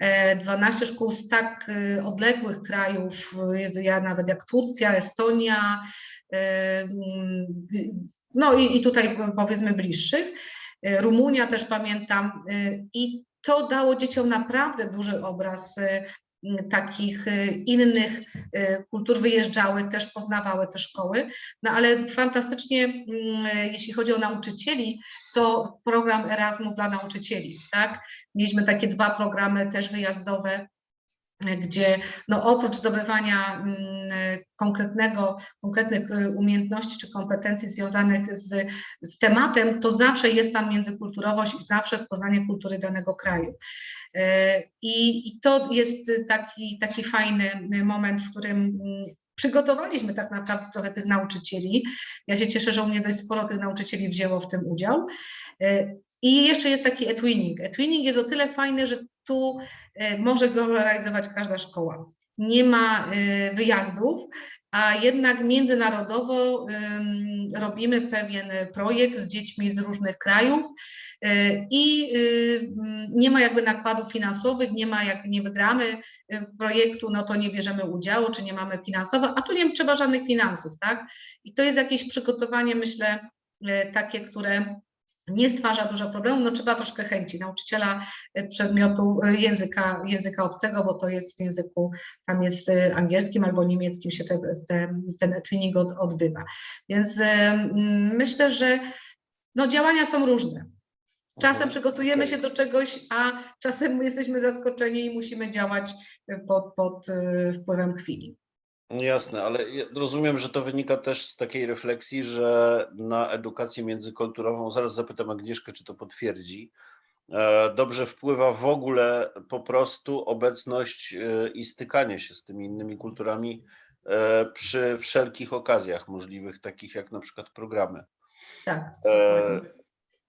e, 12 szkół z tak odległych krajów, ja nawet jak Turcja, Estonia, mm, no i, i tutaj powiedzmy bliższych. Rumunia też pamiętam. I to dało dzieciom naprawdę duży obraz takich y, innych y, kultur, wyjeżdżały, też poznawały te szkoły. No ale fantastycznie, mm, jeśli chodzi o nauczycieli, to program Erasmus dla nauczycieli, tak? Mieliśmy takie dwa programy też wyjazdowe, gdzie no oprócz zdobywania mm, konkretnego, konkretnych y, umiejętności czy kompetencji związanych z, z tematem, to zawsze jest tam międzykulturowość i zawsze poznanie kultury danego kraju. E, I, i to jest taki, taki fajny moment, w którym mm, przygotowaliśmy tak naprawdę trochę tych nauczycieli. Ja się cieszę, że u mnie dość sporo tych nauczycieli wzięło w tym udział. E, I jeszcze jest taki etwinning. Etwinning jest o tyle fajny, że tu e, może go realizować każda szkoła. Nie ma wyjazdów, a jednak międzynarodowo robimy pewien projekt z dziećmi z różnych krajów i y, mm, nie ma jakby nakładów finansowych, nie ma jak nie wygramy y, projektu, no to nie bierzemy udziału, czy nie mamy finansowo, a tu nie trzeba żadnych finansów, tak? I to jest jakieś przygotowanie, myślę, y, takie, które nie stwarza dużo problemów, no trzeba troszkę chęci nauczyciela przedmiotu języka, języka obcego, bo to jest w języku, tam jest angielskim albo niemieckim się te, te, ten twinning od, odbywa. Więc mm, myślę, że no, działania są różne. Czasem przygotujemy się do czegoś, a czasem jesteśmy zaskoczeni i musimy działać pod, pod y, wpływem chwili. Jasne, ale rozumiem, że to wynika też z takiej refleksji, że na edukację międzykulturową, zaraz zapytam Agnieszkę, czy to potwierdzi, e, dobrze wpływa w ogóle po prostu obecność e, i stykanie się z tymi innymi kulturami e, przy wszelkich okazjach możliwych, takich jak na przykład programy. Tak. E.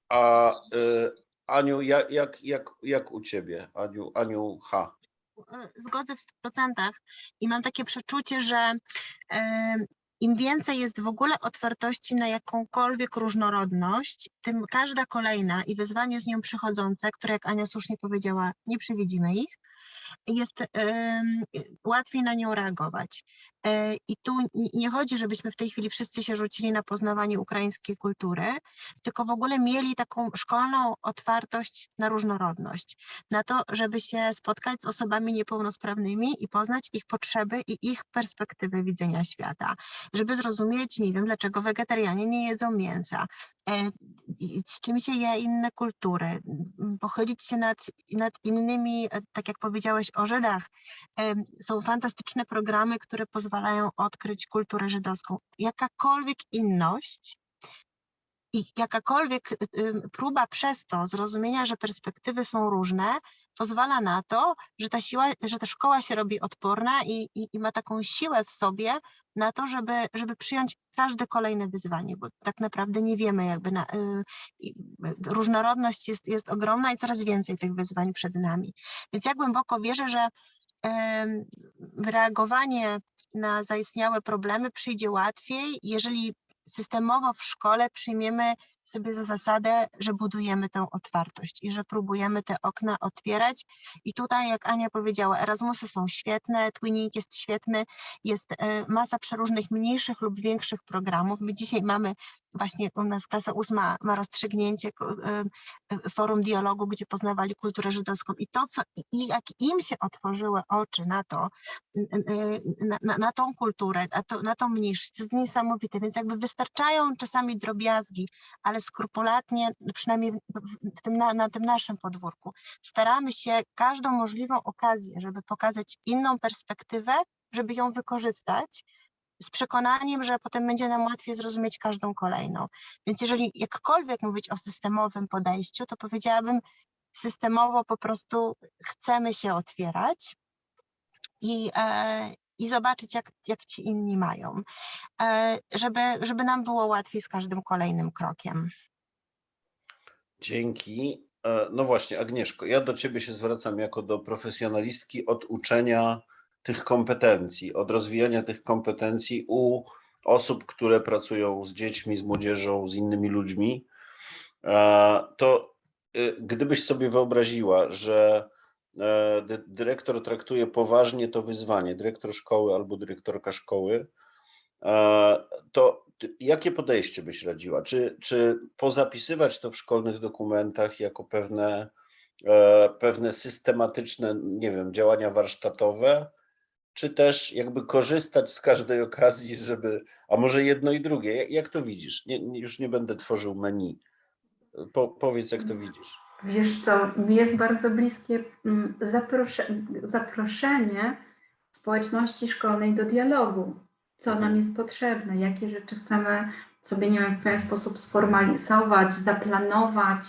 A e, Aniu, jak, jak, jak, jak u Ciebie? Aniu, Aniu H. e, zgodzę w 100% i mam takie przeczucie, że e, im więcej jest w ogóle otwartości na jakąkolwiek różnorodność, tym każda kolejna i wyzwanie z nią przychodzące, które jak Ania słusznie powiedziała, nie przewidzimy ich, jest em, łatwiej na nią reagować. E, I tu nie chodzi, żebyśmy w tej chwili wszyscy się rzucili na poznawanie ukraińskiej kultury, tylko w ogóle mieli taką szkolną otwartość na różnorodność, na to, żeby się spotkać z osobami niepełnosprawnymi i poznać ich potrzeby i ich perspektywy widzenia świata, żeby zrozumieć, nie wiem, dlaczego wegetarianie nie jedzą mięsa, e, z czym się je inne kultury, pochylić się nad, nad innymi, e, tak jak powiedziałeś o Żydach. Są fantastyczne programy, które pozwalają odkryć kulturę żydowską. Jakakolwiek inność i jakakolwiek y, y, próba przez to zrozumienia, że perspektywy są różne, pozwala na to, że ta siła, że ta szkoła się robi odporna i, i, i ma taką siłę w sobie na to, żeby, żeby przyjąć każde kolejne wyzwanie, bo tak naprawdę nie wiemy, jakby na, y, y, różnorodność jest, jest ogromna i coraz więcej tych wyzwań przed nami. Więc ja głęboko wierzę, że em, reagowanie na zaistniałe problemy przyjdzie łatwiej, jeżeli systemowo w szkole przyjmiemy sobie za zasadę, że budujemy tę otwartość i że próbujemy te okna otwierać. I tutaj, jak Ania powiedziała, Erasmusy są świetne, Twinning jest świetny, jest e, masa przeróżnych mniejszych lub większych programów. My dzisiaj mamy właśnie u nas klasa ósma ma rozstrzygnięcie e, e, forum dialogu, gdzie poznawali kulturę żydowską i to, co i- jak im się otworzyły oczy na to, na, na, na tą kulturę, na, to, na tą mniejszość, to jest niesamowite, więc jakby wystarczają czasami drobiazgi, ale skrupulatnie, przynajmniej w, w- w tym, na, na tym naszym podwórku, staramy się każdą możliwą okazję, żeby pokazać inną perspektywę, żeby ją wykorzystać, z przekonaniem, że potem będzie nam łatwiej zrozumieć każdą kolejną. Więc jeżeli jakkolwiek mówić o systemowym podejściu, to powiedziałabym systemowo po prostu chcemy się otwierać i, e, i zobaczyć, jak, jak ci inni mają, e, żeby, żeby nam było łatwiej z każdym kolejnym krokiem. Dzięki. E, No właśnie, Agnieszko, ja do Ciebie się zwracam jako do profesjonalistki od uczenia tych kompetencji, od rozwijania tych kompetencji u osób, które pracują z dziećmi, z młodzieżą, z innymi ludźmi. E, To y, gdybyś sobie wyobraziła, że e, dy- dyrektor traktuje poważnie to wyzwanie, dyrektor szkoły albo dyrektorka szkoły, e, to jakie podejście byś radziła? Czy, czy pozapisywać to w szkolnych dokumentach jako pewne, pewne systematyczne, nie wiem, działania warsztatowe, czy też jakby korzystać z każdej okazji, żeby, a może jedno i drugie, jak, jak to widzisz? Nie, już nie będę tworzył menu. Po, powiedz, jak to widzisz. Wiesz co, mi jest bardzo bliskie mm, zaprosze, zaproszenie społeczności szkolnej do dialogu. Co nam jest potrzebne, jakie rzeczy chcemy sobie, nie wiem, w pewien sposób sformalizować, zaplanować.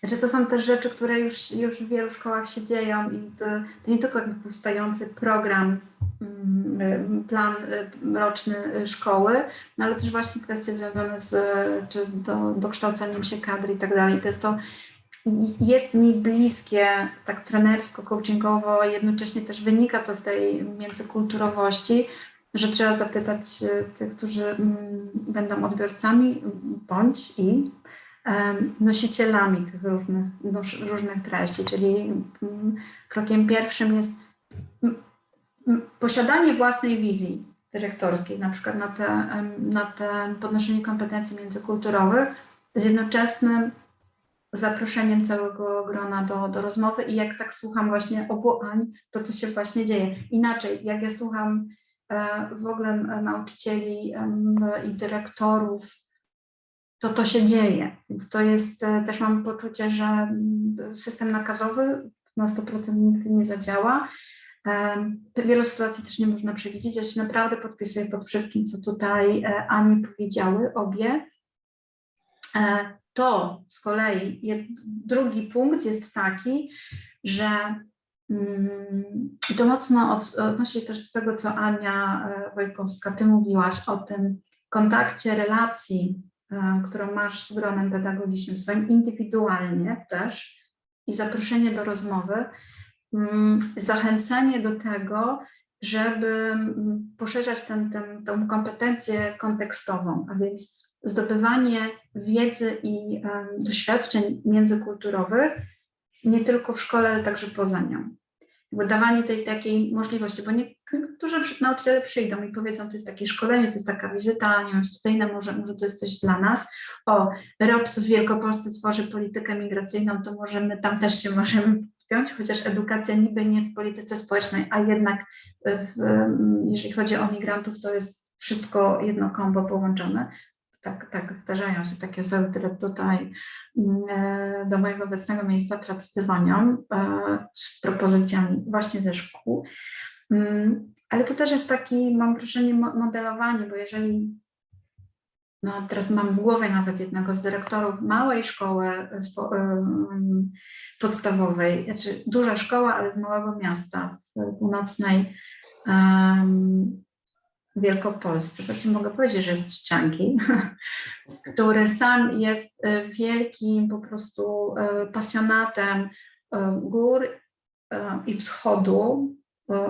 Znaczy to są też rzeczy, które już, już w wielu szkołach się dzieją i to, to nie tylko jakby powstający program, mm, em, plan em, roczny e, szkoły, no ale też właśnie kwestie związane z czy do, dokształceniem się kadry i tak dalej. To jest to, jest mi bliskie tak trenersko, coachingowo, jednocześnie też wynika to z tej międzykulturowości, że trzeba zapytać e, tych, którzy mm, będą odbiorcami bądź i nosicielami tych różnych, różnych treści, czyli mm, krokiem pierwszym jest posiadanie własnej wizji dyrektorskiej, na przykład na te, na te podnoszenie kompetencji międzykulturowych, z jednoczesnym zaproszeniem całego grona do, do rozmowy i jak tak słucham właśnie obu Ań, to to się właśnie dzieje. Inaczej, jak ja słucham w ogóle e, nauczycieli i dyrektorów, to to się dzieje. Więc to jest, e, też mam poczucie, że system nakazowy na 100% nigdy nie zadziała. Em, Wielu sytuacji też nie można przewidzieć. Ja się naprawdę podpisuję pod wszystkim, co tutaj e, Ani powiedziały, obie. E, To z kolei drugi punkt jest taki, że i to mocno od, odnosi się też do tego, co Ania e, Wojkowska, ty mówiłaś o tym kontakcie, relacji, e, którą masz z gronem pedagogicznym, swoim indywidualnie też i zaproszenie do rozmowy, mm, zachęcenie do tego, żeby mm, poszerzać ten, ten, tą kompetencję kontekstową, a więc zdobywanie wiedzy i em, doświadczeń międzykulturowych nie tylko w szkole, ale także poza nią. Jakby dawanie tej takiej możliwości, bo niektórzy nauczyciele przyjdą i powiedzą, to jest takie szkolenie, to jest taka wizyta, nie wiem, może, może to jest coś dla nas. O, ROPS w Wielkopolsce tworzy politykę migracyjną, to może my tam też się możemy podpiąć, chociaż edukacja niby nie w polityce społecznej, a jednak w, jeżeli chodzi o migrantów, to jest wszystko jedno kombo połączone. Tak, tak, zdarzają się takie osoby, które tutaj mm, e, do mojego obecnego miejsca pracy dzwonią e, z propozycjami właśnie ze szkół. Mm, Ale to też jest taki, mam wrażenie, mo- modelowanie, bo jeżeli no teraz mam w głowie nawet jednego z dyrektorów małej szkoły e, em, podstawowej, znaczy duża szkoła, ale z małego miasta w północnej em, Wielkopolsce. Właściwie mogę powiedzieć, że jest z Trzcianki, który sam jest e, wielkim po prostu e, pasjonatem e, gór i wschodu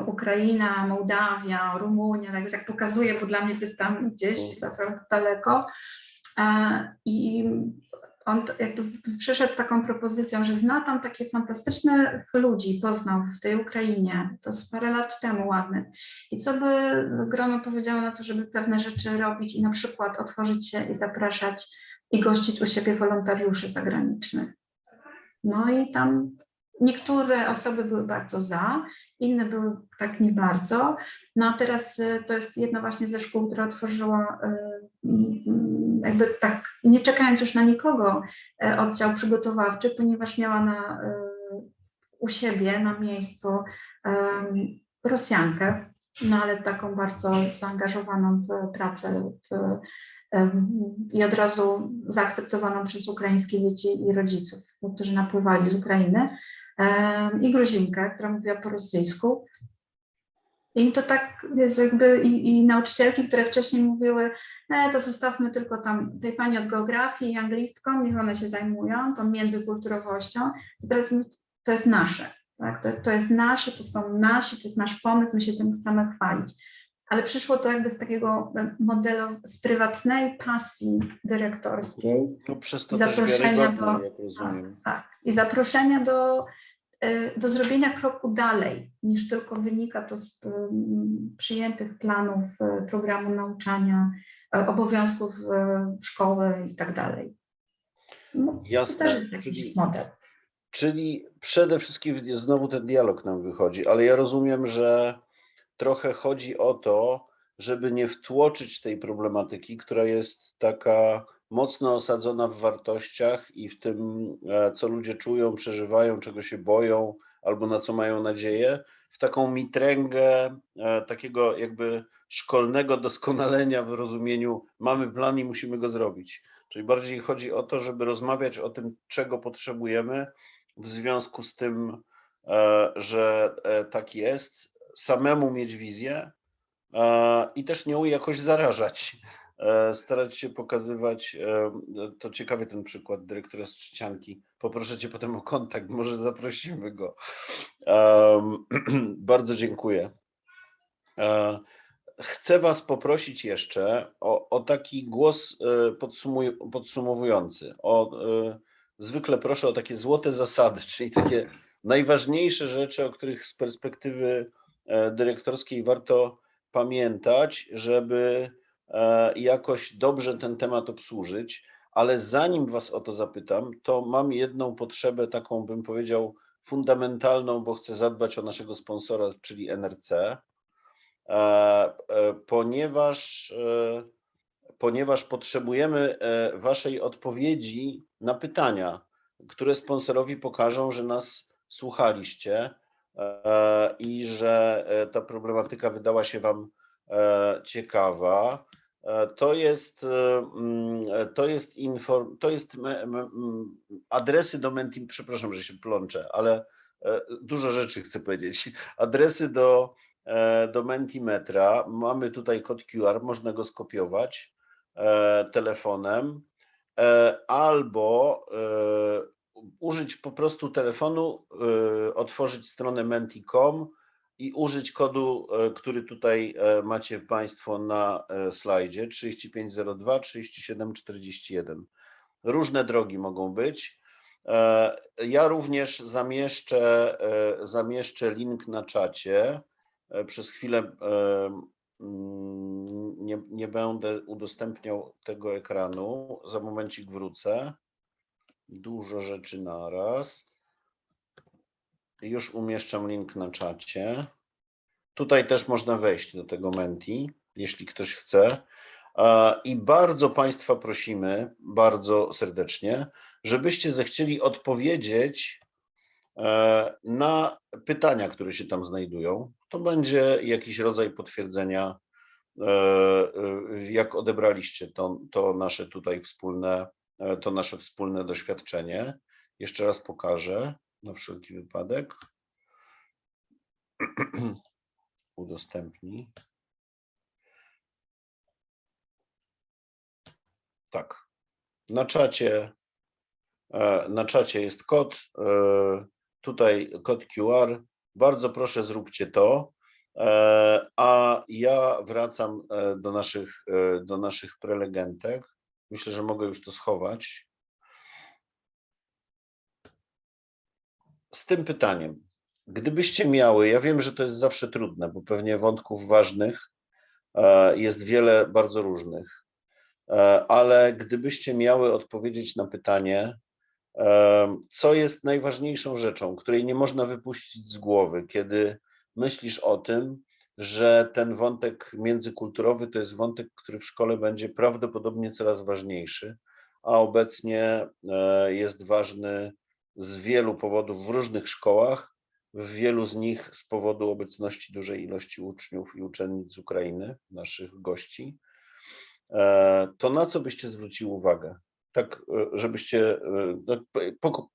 Ukraina, Mołdawia, Rumunia, tak, tak pokazuję, bo dla mnie to jest tam gdzieś naprawdę daleko. I on jakby przyszedł z taką propozycją, że zna tam takie fantastycznych ludzi, poznał w tej Ukrainie, to z parę lat temu ładnych. I co by grono powiedziało na to, żeby pewne rzeczy robić i na przykład otworzyć się i zapraszać i gościć u siebie wolontariuszy zagranicznych. No i tam niektóre osoby były bardzo za, inne były tak nie bardzo. No a teraz y, to jest jedna właśnie ze szkół, która otworzyła y, mm, jakby tak, nie czekając już na nikogo, y, oddział przygotowawczy, ponieważ miała na, u siebie na miejscu Rosjankę, no ale taką bardzo zaangażowaną w pracę w, i od razu zaakceptowaną przez ukraińskie dzieci i rodziców, którzy napływali z Ukrainy, i Gruzinkę, która mówiła po rosyjsku. I to tak jest jakby i, i nauczycielki, które wcześniej mówiły, e, to zostawmy tylko tam tej pani od geografii i anglistką, niech one się zajmują tą międzykulturowością. To teraz to jest nasze, tak? to, to jest nasze, to są nasi, to jest nasz pomysł, my się tym chcemy chwalić. Ale przyszło to jakby z takiego e, modelu, z prywatnej pasji dyrektorskiej, No przez to też Zaproszenia wiarygodne, do- rozumiem. tak, i zaproszenia do, do zrobienia kroku dalej, niż tylko wynika to z mm, przyjętych planów y, programu nauczania, y, obowiązków y, szkoły i tak dalej. No, to też Jasne, jakiś czyli, model. czyli przede wszystkim znowu ten dialog nam wychodzi, ale ja rozumiem, że trochę chodzi o to, żeby nie wtłoczyć tej problematyki, która jest taka mocno osadzona w wartościach i w tym, e, co ludzie czują, przeżywają, czego się boją albo na co mają nadzieję, w taką mitręgę e, takiego jakby szkolnego doskonalenia w rozumieniu mamy plan i musimy go zrobić. Czyli bardziej chodzi o to, żeby rozmawiać o tym, czego potrzebujemy w związku z tym, e, że tak jest, samemu mieć wizję i też nią jakoś zarażać. E, Starać się pokazywać, e, to ciekawy ten przykład dyrektora z. Poproszę Cię potem o kontakt, może zaprosimy go. Bardzo dziękuję. E, Chcę Was poprosić jeszcze o, o taki głos podsumuj- podsumowujący. O, zwykle proszę o takie złote zasady, czyli takie najważniejsze rzeczy, o których z perspektywy dyrektorskiej warto pamiętać, żeby e, jakoś dobrze ten temat obsłużyć. Ale zanim Was o to zapytam, to mam jedną potrzebę, taką bym powiedział fundamentalną, bo chcę zadbać o naszego sponsora, czyli NRC e, e, ponieważ, ponieważ potrzebujemy Waszej odpowiedzi na pytania, które sponsorowi pokażą, że nas słuchaliście i że ta problematyka wydała się Wam ciekawa. E, To jest, e, mm, e, to jest, inform, to jest mm, adresy do Menti, przepraszam, że się plączę, ale dużo rzeczy chcę powiedzieć. Adresy do, do Mentimetra. Mamy tutaj kod QR, można go skopiować telefonem albo użyć po prostu telefonu, otworzyć stronę menti.com i użyć kodu, e, który tutaj e, macie Państwo na e, slajdzie 3502 3741. Różne drogi mogą być. Ja również zamieszczę, zamieszczę link na czacie. Przez chwilę mm, nie, nie będę udostępniał tego ekranu. Za momencik wrócę. Dużo rzeczy naraz. Już umieszczam link na czacie. Tutaj też można wejść do tego Menti, jeśli ktoś chce. I bardzo Państwa prosimy, bardzo serdecznie, żebyście zechcieli odpowiedzieć e, na pytania, które się tam znajdują. To będzie jakiś rodzaj potwierdzenia, e, e, jak odebraliście to, to nasze tutaj wspólne, to nasze wspólne doświadczenie. Jeszcze raz pokażę na wszelki wypadek. Udostępnij. Tak. Na czacie, e, na czacie jest kod. e, Tutaj kod QR. Bardzo proszę, zróbcie to. E, A ja wracam do naszych, do naszych prelegentek. Myślę, że mogę już to schować. Z tym pytaniem. Gdybyście miały, ja wiem, że to jest zawsze trudne, bo pewnie wątków ważnych e, jest wiele bardzo różnych, E, ale gdybyście miały odpowiedzieć na pytanie, e, co jest najważniejszą rzeczą, której nie można wypuścić z głowy, kiedy myślisz o tym, że ten wątek międzykulturowy to jest wątek, który w szkole będzie prawdopodobnie coraz ważniejszy, a obecnie jest ważny z wielu powodów w różnych szkołach, w wielu z nich z powodu obecności dużej ilości uczniów i uczennic z Ukrainy, naszych gości. E, To na co byście zwrócili uwagę? Tak, e, żebyście. e, po-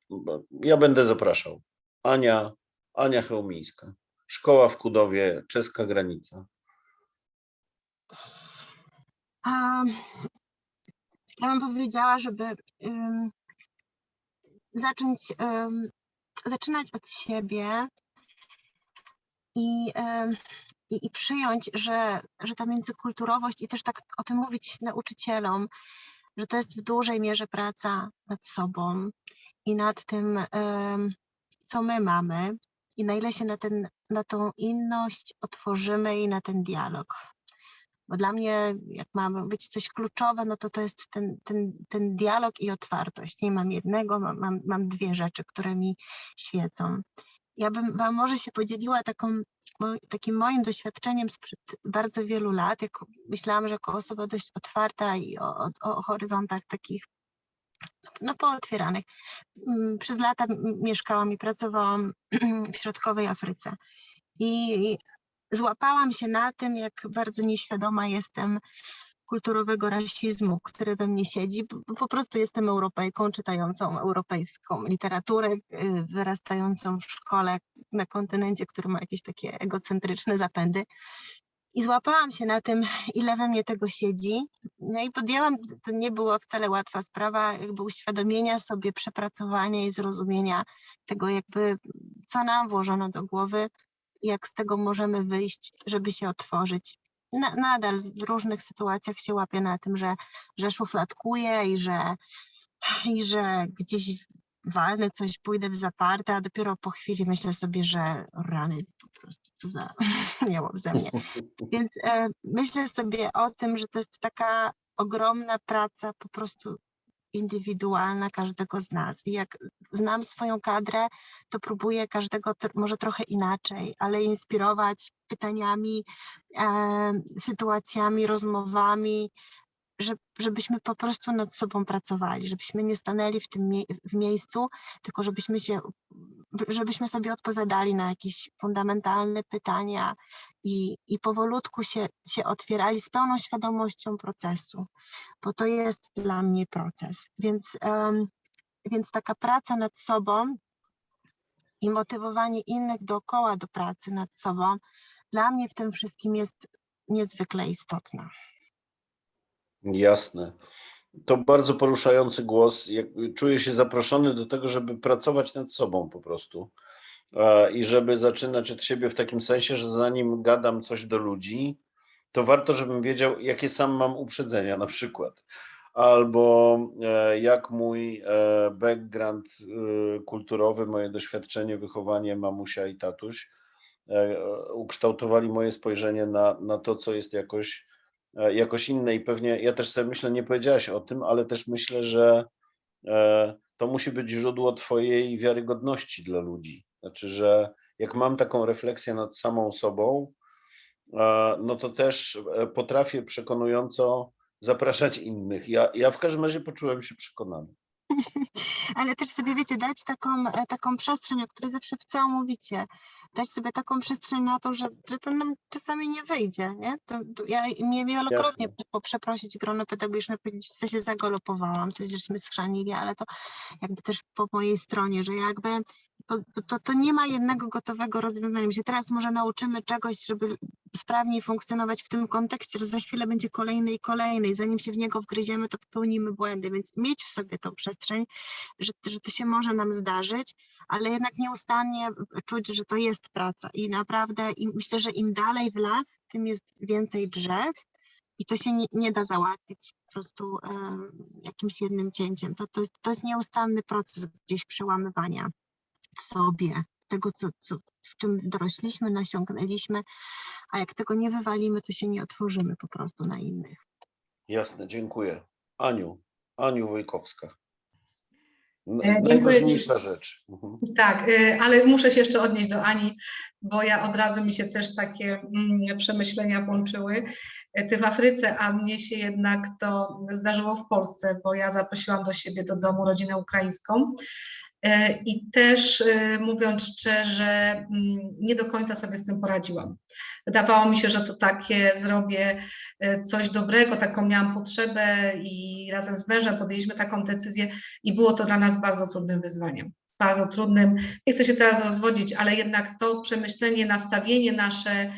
Ja będę zapraszał. Ania, Ania Chełmińska. Szkoła w Kudowie, czeska granica. A, ja bym powiedziała, żeby ym, zacząć, ym, zaczynać od siebie i, ym, i, i przyjąć, że, że ta międzykulturowość i też tak o tym mówić nauczycielom, że to jest w dużej mierze praca nad sobą i nad tym, ym, co my mamy i na ile się na, ten, na tą inność otworzymy i na ten dialog. Bo dla mnie, jak ma być coś kluczowe, no to to jest ten, ten, ten dialog i otwartość. Nie mam jednego, mam, mam, dwie rzeczy, które mi świecą. Ja bym Wam może się podzieliła taką, takim moim doświadczeniem sprzed bardzo wielu lat. Jak myślałam, że jako osoba dość otwarta i o, o, horyzontach takich no, pootwieranych. Mm, Przez lata mieszkałam i pracowałam w środkowej Afryce. I złapałam się na tym, jak bardzo nieświadoma jestem kulturowego rasizmu, który we mnie siedzi. Po prostu jestem Europejką, czytającą europejską literaturę, y, wyrastającą w szkole na kontynencie, który ma jakieś takie egocentryczne zapędy. I złapałam się na tym, ile we mnie tego siedzi. No i podjęłam, to nie była wcale łatwa sprawa, jakby uświadomienia sobie, przepracowania i zrozumienia tego, jakby co nam włożono do głowy, jak z tego możemy wyjść, żeby się otworzyć. Na, nadal w różnych sytuacjach się łapię na tym, że, że szufladkuję i że, i że gdzieś walnę coś, pójdę w zaparte, a dopiero po chwili myślę sobie, że rany po prostu co za miało ze mnie. Więc e, myślę sobie o tym, że to jest taka ogromna praca po prostu indywidualna każdego z nas. I jak znam swoją kadrę, to próbuję każdego może trochę inaczej, ale inspirować pytaniami, e, sytuacjami, rozmowami, że, żebyśmy po prostu nad sobą pracowali, żebyśmy nie stanęli w tym mie- w miejscu, tylko żebyśmy się, żebyśmy sobie odpowiadali na jakieś fundamentalne pytania i, i powolutku się, się otwierali z pełną świadomością procesu, bo to jest dla mnie proces. Więc, em, więc taka praca nad sobą i motywowanie innych dookoła do pracy nad sobą, dla mnie w tym wszystkim jest niezwykle istotna. Jasne. To bardzo poruszający głos. Czuję się zaproszony do tego, żeby pracować nad sobą po prostu. E, I żeby zaczynać od siebie w takim sensie, że zanim gadam coś do ludzi, to warto, żebym wiedział, jakie sam mam uprzedzenia na przykład. Albo e, jak mój e, background kulturowy, moje doświadczenie, wychowanie mamusia i tatuś ukształtowali moje spojrzenie na, na to, co jest jakoś jakoś inne i pewnie ja też sobie myślę, nie powiedziałaś o tym, ale też myślę, że e, to musi być źródło twojej wiarygodności dla ludzi. Znaczy, że jak mam taką refleksję nad samą sobą, e, no to też e, potrafię przekonująco zapraszać innych. Ja, ja w każdym razie poczułem się przekonany. Ale też sobie, wiecie, dać taką, e, taką przestrzeń, o której zawsze w całym mówicie, dać sobie taką przestrzeń na to, że, że to nam czasami nie wyjdzie, nie? To, ja mnie wielokrotnie Jasne. przeprosić grono pedagogiczne, powiedzieć, że się zagolopowałam, coś żeśmy schrzanili, ale to jakby też po mojej stronie, że jakby to, to nie ma jednego gotowego rozwiązania. My się teraz może nauczymy czegoś, żeby sprawniej funkcjonować w tym kontekście, to za chwilę będzie kolejny i kolejny i zanim się w niego wgryziemy, to popełnimy błędy, więc mieć w sobie tą przestrzeń, że, że to się może nam zdarzyć, ale jednak nieustannie czuć, że to jest praca i naprawdę i myślę, że im dalej w las, tym jest więcej drzew i to się nie, nie da załatwić po prostu em, jakimś jednym cięciem. To, to, jest, to jest nieustanny proces gdzieś przełamywania w sobie tego, co, co, w czym dorośliśmy, nasiągnęliśmy, a jak tego nie wywalimy, to się nie otworzymy po prostu na innych. Jasne, dziękuję. Aniu, Aniu Wojkowska. E, dziękuję. Najważniejsza rzecz. Mhm. Tak, y, ale muszę się jeszcze odnieść do Ani, bo ja od razu mi się też takie mm, przemyślenia włączyły. Y, Ty w Afryce, a mnie się jednak to zdarzyło w Polsce, bo ja zaprosiłam do siebie do domu rodzinę ukraińską. Y, I też y, mówiąc szczerze, mm, nie do końca sobie z tym poradziłam. Wydawało mi się, że to takie zrobię y, coś dobrego, taką miałam potrzebę i razem z mężem podjęliśmy taką decyzję i było to dla nas bardzo trudnym wyzwaniem bardzo trudnym. Nie chcę się teraz rozwodzić, ale jednak to przemyślenie, nastawienie nasze,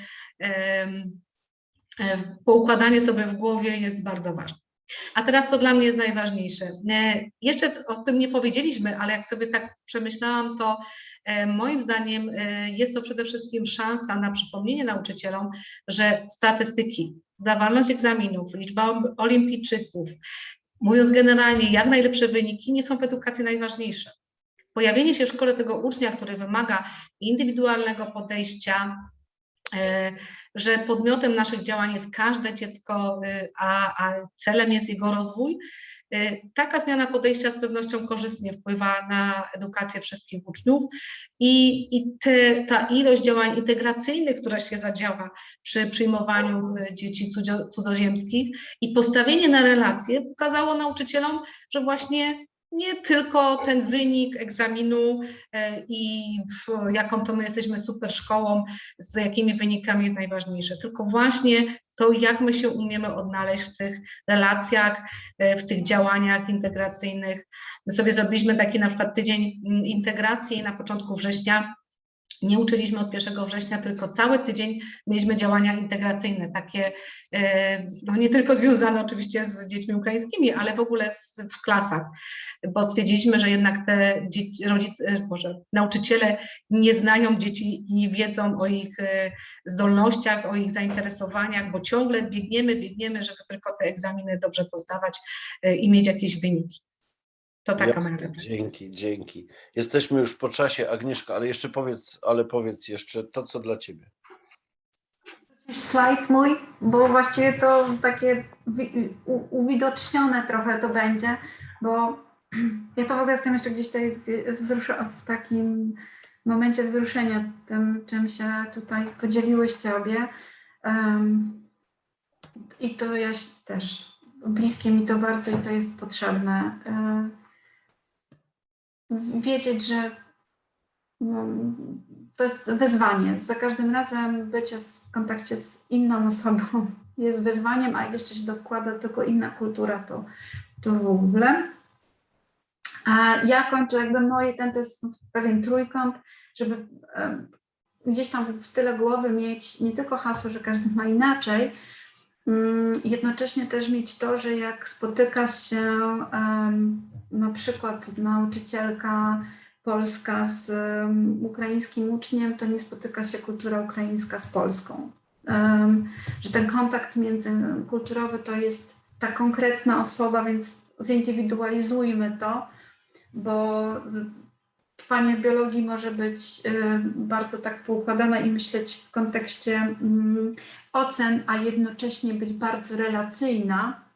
e, poukładanie sobie w głowie jest bardzo ważne. A teraz to dla mnie jest najważniejsze. E, Jeszcze o tym nie powiedzieliśmy, ale jak sobie tak przemyślałam, to e, moim zdaniem e, jest to przede wszystkim szansa na przypomnienie nauczycielom, że statystyki, zdawalność egzaminów, liczba olimpijczyków, mówiąc generalnie, jak najlepsze wyniki nie są w edukacji najważniejsze pojawienie się w szkole tego ucznia, który wymaga indywidualnego podejścia, że podmiotem naszych działań jest każde dziecko, e, a, a celem jest jego rozwój, e, taka zmiana podejścia z pewnością korzystnie wpływa na edukację wszystkich uczniów i, i te, ta ilość działań integracyjnych, która się zadziała przy przyjmowaniu e, dzieci cudzo, cudzoziemskich i postawienie na relacje pokazało nauczycielom, że właśnie nie tylko ten wynik egzaminu e, i w- jaką to my jesteśmy super szkołą, z jakimi wynikami jest najważniejsze, tylko właśnie to, jak my się umiemy odnaleźć w tych relacjach, e, w tych działaniach integracyjnych. My sobie zrobiliśmy taki na przykład tydzień mm, integracji na początku września. Nie uczyliśmy od 1 września, tylko cały tydzień mieliśmy działania integracyjne, takie e, no nie tylko związane oczywiście z dziećmi ukraińskimi, ale w ogóle z, w klasach, bo stwierdziliśmy, że jednak te dzieci, rodzice, nauczyciele nie znają dzieci i nie wiedzą o ich e, zdolnościach, o ich zainteresowaniach, bo ciągle biegniemy, biegniemy, żeby tylko te egzaminy dobrze pozdawać e, i mieć jakieś wyniki. To taka Jasne, moja. Dzięki, dzięki. Jesteśmy już po czasie, Agnieszka, ale jeszcze powiedz, ale powiedz jeszcze to, co dla ciebie. slajd mój, bo właściwie to takie uwidocznione trochę to będzie, bo ja to w ogóle jestem jeszcze gdzieś tutaj w takim momencie wzruszenia tym, czym się tutaj podzieliłyście obie. Em, I to ja też, bliskie mi to bardzo i to jest potrzebne. W- Wiedzieć, że no, to jest wyzwanie. Za każdym razem bycie w kontakcie z inną osobą jest wyzwaniem, a jeszcze się dokłada tylko inna kultura, to, to w ogóle. A ja kończę jakby moje, ten to jest pewien trójkąt, żeby gdzieś tam w tyle głowy mieć nie tylko hasło, że każdy ma inaczej, mm, jednocześnie też mieć to, że jak spotyka się na przykład nauczycielka polska z ukraińskim uczniem, to nie spotyka się kultura ukraińska z polską. Że ten kontakt międzykulturowy to jest ta konkretna osoba, więc zindywidualizujmy to, bo Pani biologii może być y, bardzo tak poukładana i myśleć w kontekście mm, ocen, a jednocześnie być bardzo relacyjna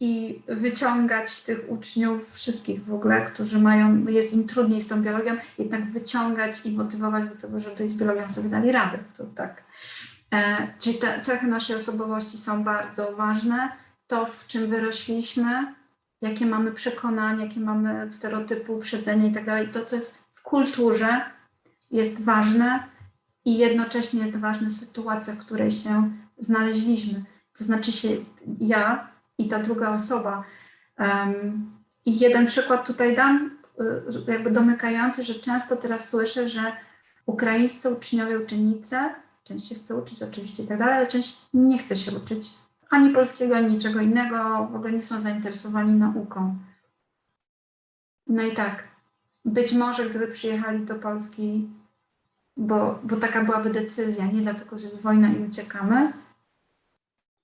i wyciągać tych uczniów, wszystkich w ogóle, którzy mają, jest im trudniej z tą biologią, jednak wyciągać i motywować do tego, żeby z biologią sobie dali radę. To tak. E, czyli te cechy naszej osobowości są bardzo ważne. To, w czym wyrośliśmy, jakie mamy przekonania, jakie mamy stereotypy, uprzedzenia i tak dalej, to, co jest w kulturze, jest ważne i jednocześnie jest ważna sytuacja, w której się znaleźliśmy. To znaczy się ja i ta druga osoba. Um, I jeden przykład tutaj dam. y, jakby domykający, że często teraz słyszę, że ukraińscy uczniowie, uczennice, część się chce uczyć oczywiście i tak dalej, ale część nie chce się uczyć ani polskiego, ani niczego innego, w ogóle nie są zainteresowani nauką. No i tak, być może gdyby przyjechali do Polski, bo, bo taka byłaby decyzja, nie dlatego, że jest wojna i uciekamy,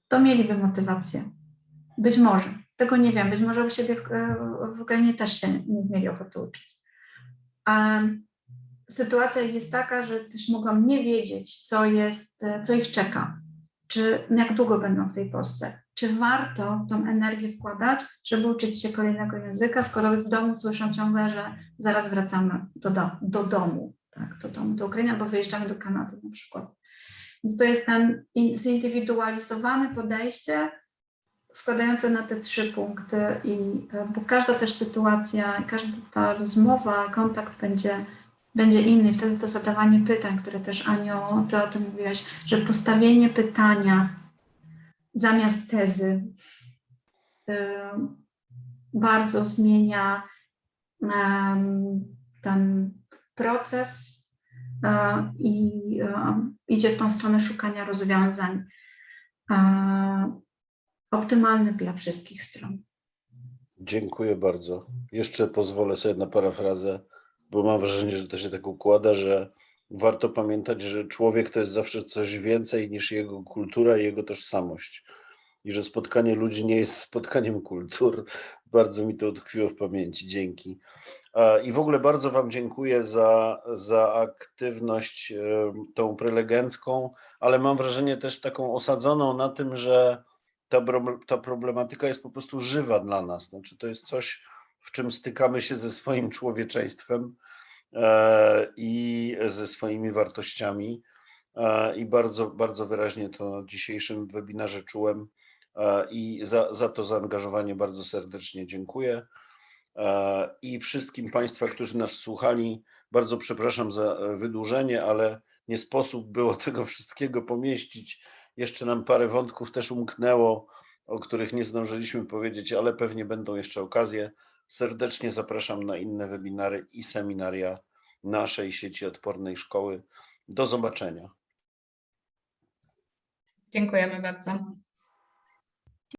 to mieliby motywację. Być może. Tego nie wiem. Być może u siebie w, w Ukrainie też się nie mieli ochoty uczyć. A sytuacja jest taka, że też mogą nie wiedzieć, co jest, co ich czeka. Czy jak długo będą w tej Polsce. Czy warto tą energię wkładać, żeby uczyć się kolejnego języka, skoro w domu słyszą ciągle, że zaraz wracamy do, do, do domu, tak, domu, do Ukrainy, albo wyjeżdżamy do Kanady na przykład. Więc to jest ten in- zindywidualizowane podejście, składające na te trzy punkty, i, e, bo każda też sytuacja, każda ta rozmowa, kontakt będzie, będzie inny. Wtedy to zadawanie pytań, które też Anio, ty o tym mówiłaś, że postawienie pytania zamiast tezy e, bardzo zmienia ten proces i idzie w tą stronę szukania rozwiązań optymalnych dla wszystkich stron. Dziękuję bardzo. Jeszcze pozwolę sobie na parafrazę, bo mam wrażenie, że to się tak układa, że warto pamiętać, że człowiek to jest zawsze coś więcej niż jego kultura i jego tożsamość. I że spotkanie ludzi nie jest spotkaniem kultur. Bardzo mi to utkwiło w pamięci. Dzięki. A, I w ogóle bardzo Wam dziękuję za, za aktywność e, tą prelegencką, ale mam wrażenie też taką osadzoną na tym, że ta, ta problematyka jest po prostu żywa dla nas. Znaczy, to jest coś, w czym stykamy się ze swoim człowieczeństwem e, i ze swoimi wartościami. E, I bardzo, bardzo wyraźnie to na dzisiejszym webinarze czułem. E, I za, za to zaangażowanie bardzo serdecznie dziękuję. E, I wszystkim Państwa, którzy nas słuchali, bardzo przepraszam za e, wydłużenie, ale nie sposób było tego wszystkiego pomieścić. Jeszcze nam parę wątków też umknęło, o których nie zdążyliśmy powiedzieć, ale pewnie będą jeszcze okazje. Serdecznie zapraszam na inne webinary i seminaria naszej sieci odpornej szkoły. Do zobaczenia. Dziękujemy bardzo.